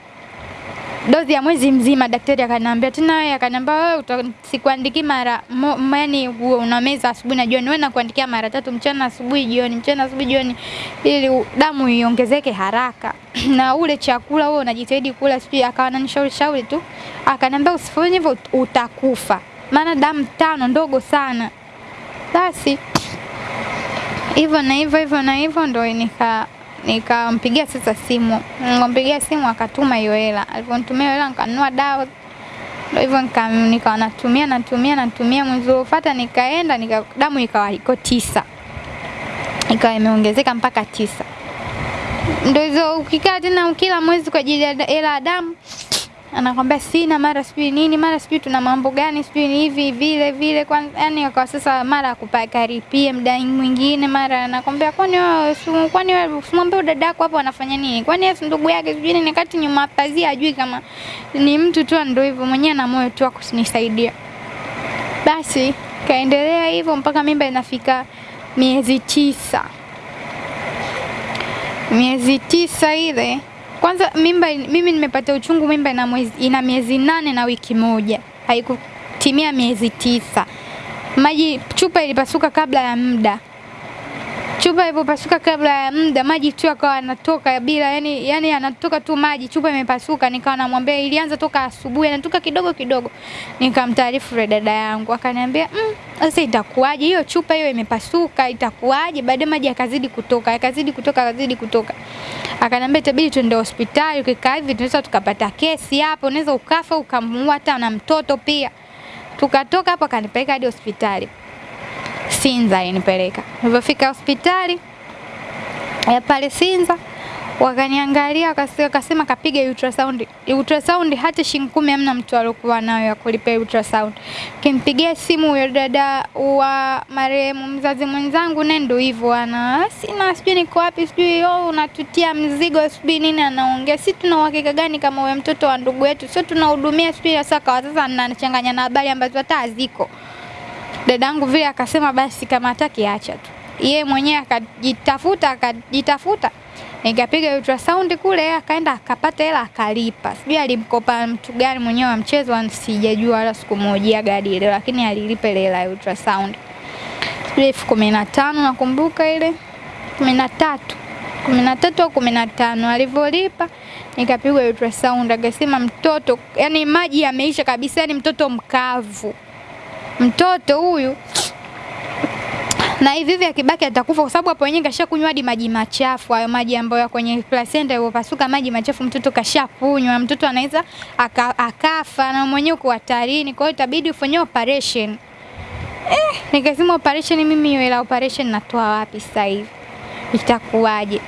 dozi ya mwezi mzima. Daktari akaniambia tena, wewe akaniambia wewe sikuandiki mara uwe unameza asubuhi na jioni, wewe nakuandikia mara tatu, mchana, asubuhi, jioni, mchana, asubuhi, jioni, ili damu iongezeke haraka *clears throat* na ule chakula wewe unajitahidi kula. Sijui akawa ananishauri shauri tu, akaniambia usifanye hivyo utakufa, maana damu tano ndogo sana. Basi hivyo na hivyo hivyo na hivyo ndo nika nikampigia sasa simu, nikampigia simu akatuma hiyo hela. Alivyonitumia hela nikanunua dawa, ndio hivyo nika- nikawa natumia natumia natumia. Mwezi uliofuata nikaenda nika, damu ikawa iko tisa, ikawa imeongezeka mpaka tisa. Ndio hizo ukikaa tena kila mwezi kwa ajili ya hela ya damu anakwambia sina, mara sijui nini, mara sijui tuna mambo gani, sijui ni hivi vile vile. Kwa yani kwa sasa mara akupakaripie mdai mwingine, mara anakwambia kwani wewe kwani wewe usimwambie dada yako hapo anafanya nini? Kwani yeye ndugu yake sijui nini, kati nyuma pazia ajui kama ni mtu tu, ndio hivyo mwenyewe na moyo tu akusinisaidia. Basi kaendelea hivyo mpaka mimba inafika miezi tisa miezi tisa ile kwanza mimba mimi nimepata uchungu mimba ina, mwezi, ina miezi nane na wiki moja. Haikutimia miezi tisa. Maji chupa ilipasuka kabla ya muda chupa ilipopasuka kabla ya muda maji tu akawa yanatoka bila yani, yani yanatoka tu maji chupa imepasuka nikawa namwambia ilianza toka asubuhi yanatoka kidogo kidogo. Nikamtaarifu yule dada yangu akaniambia "Mm, sasa itakuwaje? Hiyo chupa hiyo imepasuka itakuwaje? Baadaye maji yakazidi kutoka yakazidi kutoka yakazidi kutoka. Akaniambia itabidi tuende hospitali ukikaa hivi tunaweza tukapata kesi hapo unaweza ukafa ukamuua hata na mtoto pia. Tukatoka hapo akanipeleka hadi hospitali Sinza alinipeleka. Nilipofika hospitali ya pale Sinza wakaniangalia wakasema kapiga ultrasound. Ultrasound hata shilingi kumi hamna mtu aliokuwa nayo ya kulipia ultrasound. Kimpigia simu huyo dada wa marehemu mzazi mwenzangu, naye ndio hivyo ana sina, sijui niko wapi, sijui oh, unatutia mzigo, sijui nini, anaongea. Si tuna uhakika gani kama wewe mtoto wa ndugu yetu, sio tunahudumia, sijui sasa kwa sasa anachanganya na habari ambazo hata haziko dadangu vile akasema basi kama hataki acha tu. Yeye mwenyewe akajitafuta akajitafuta, nikapiga ultrasound kule, akaenda akapata hela akalipa. Sijui alimkopa mtu gani mwenyewe wa mchezo, sijajua wala sikumhojia gadi ile, lakini alilipa ile hela ya ultrasound. Sijui elfu kumi na tano nakumbuka ile. Kumi na tatu. Kumi na tatu au kumi na tano alivyolipa. Nikapigwa ultrasound, akasema mtoto, yani maji yameisha kabisa, yani mtoto mkavu mtoto huyu na hivi hivi akibaki atakufa kwa sababu hapo wenyewe kashakunywa hadi maji machafu, hayo maji ambayo ya kwenye placenta yaliyopasuka, maji machafu mtoto kashakunywa, mtoto anaweza aka, akafa na mwenyewe uko hatarini. Kwa hiyo itabidi ufanye operation. Eh, nikasema operation, mimi hiyo ila operation natoa wapi sasa hivi? Itakuwaje?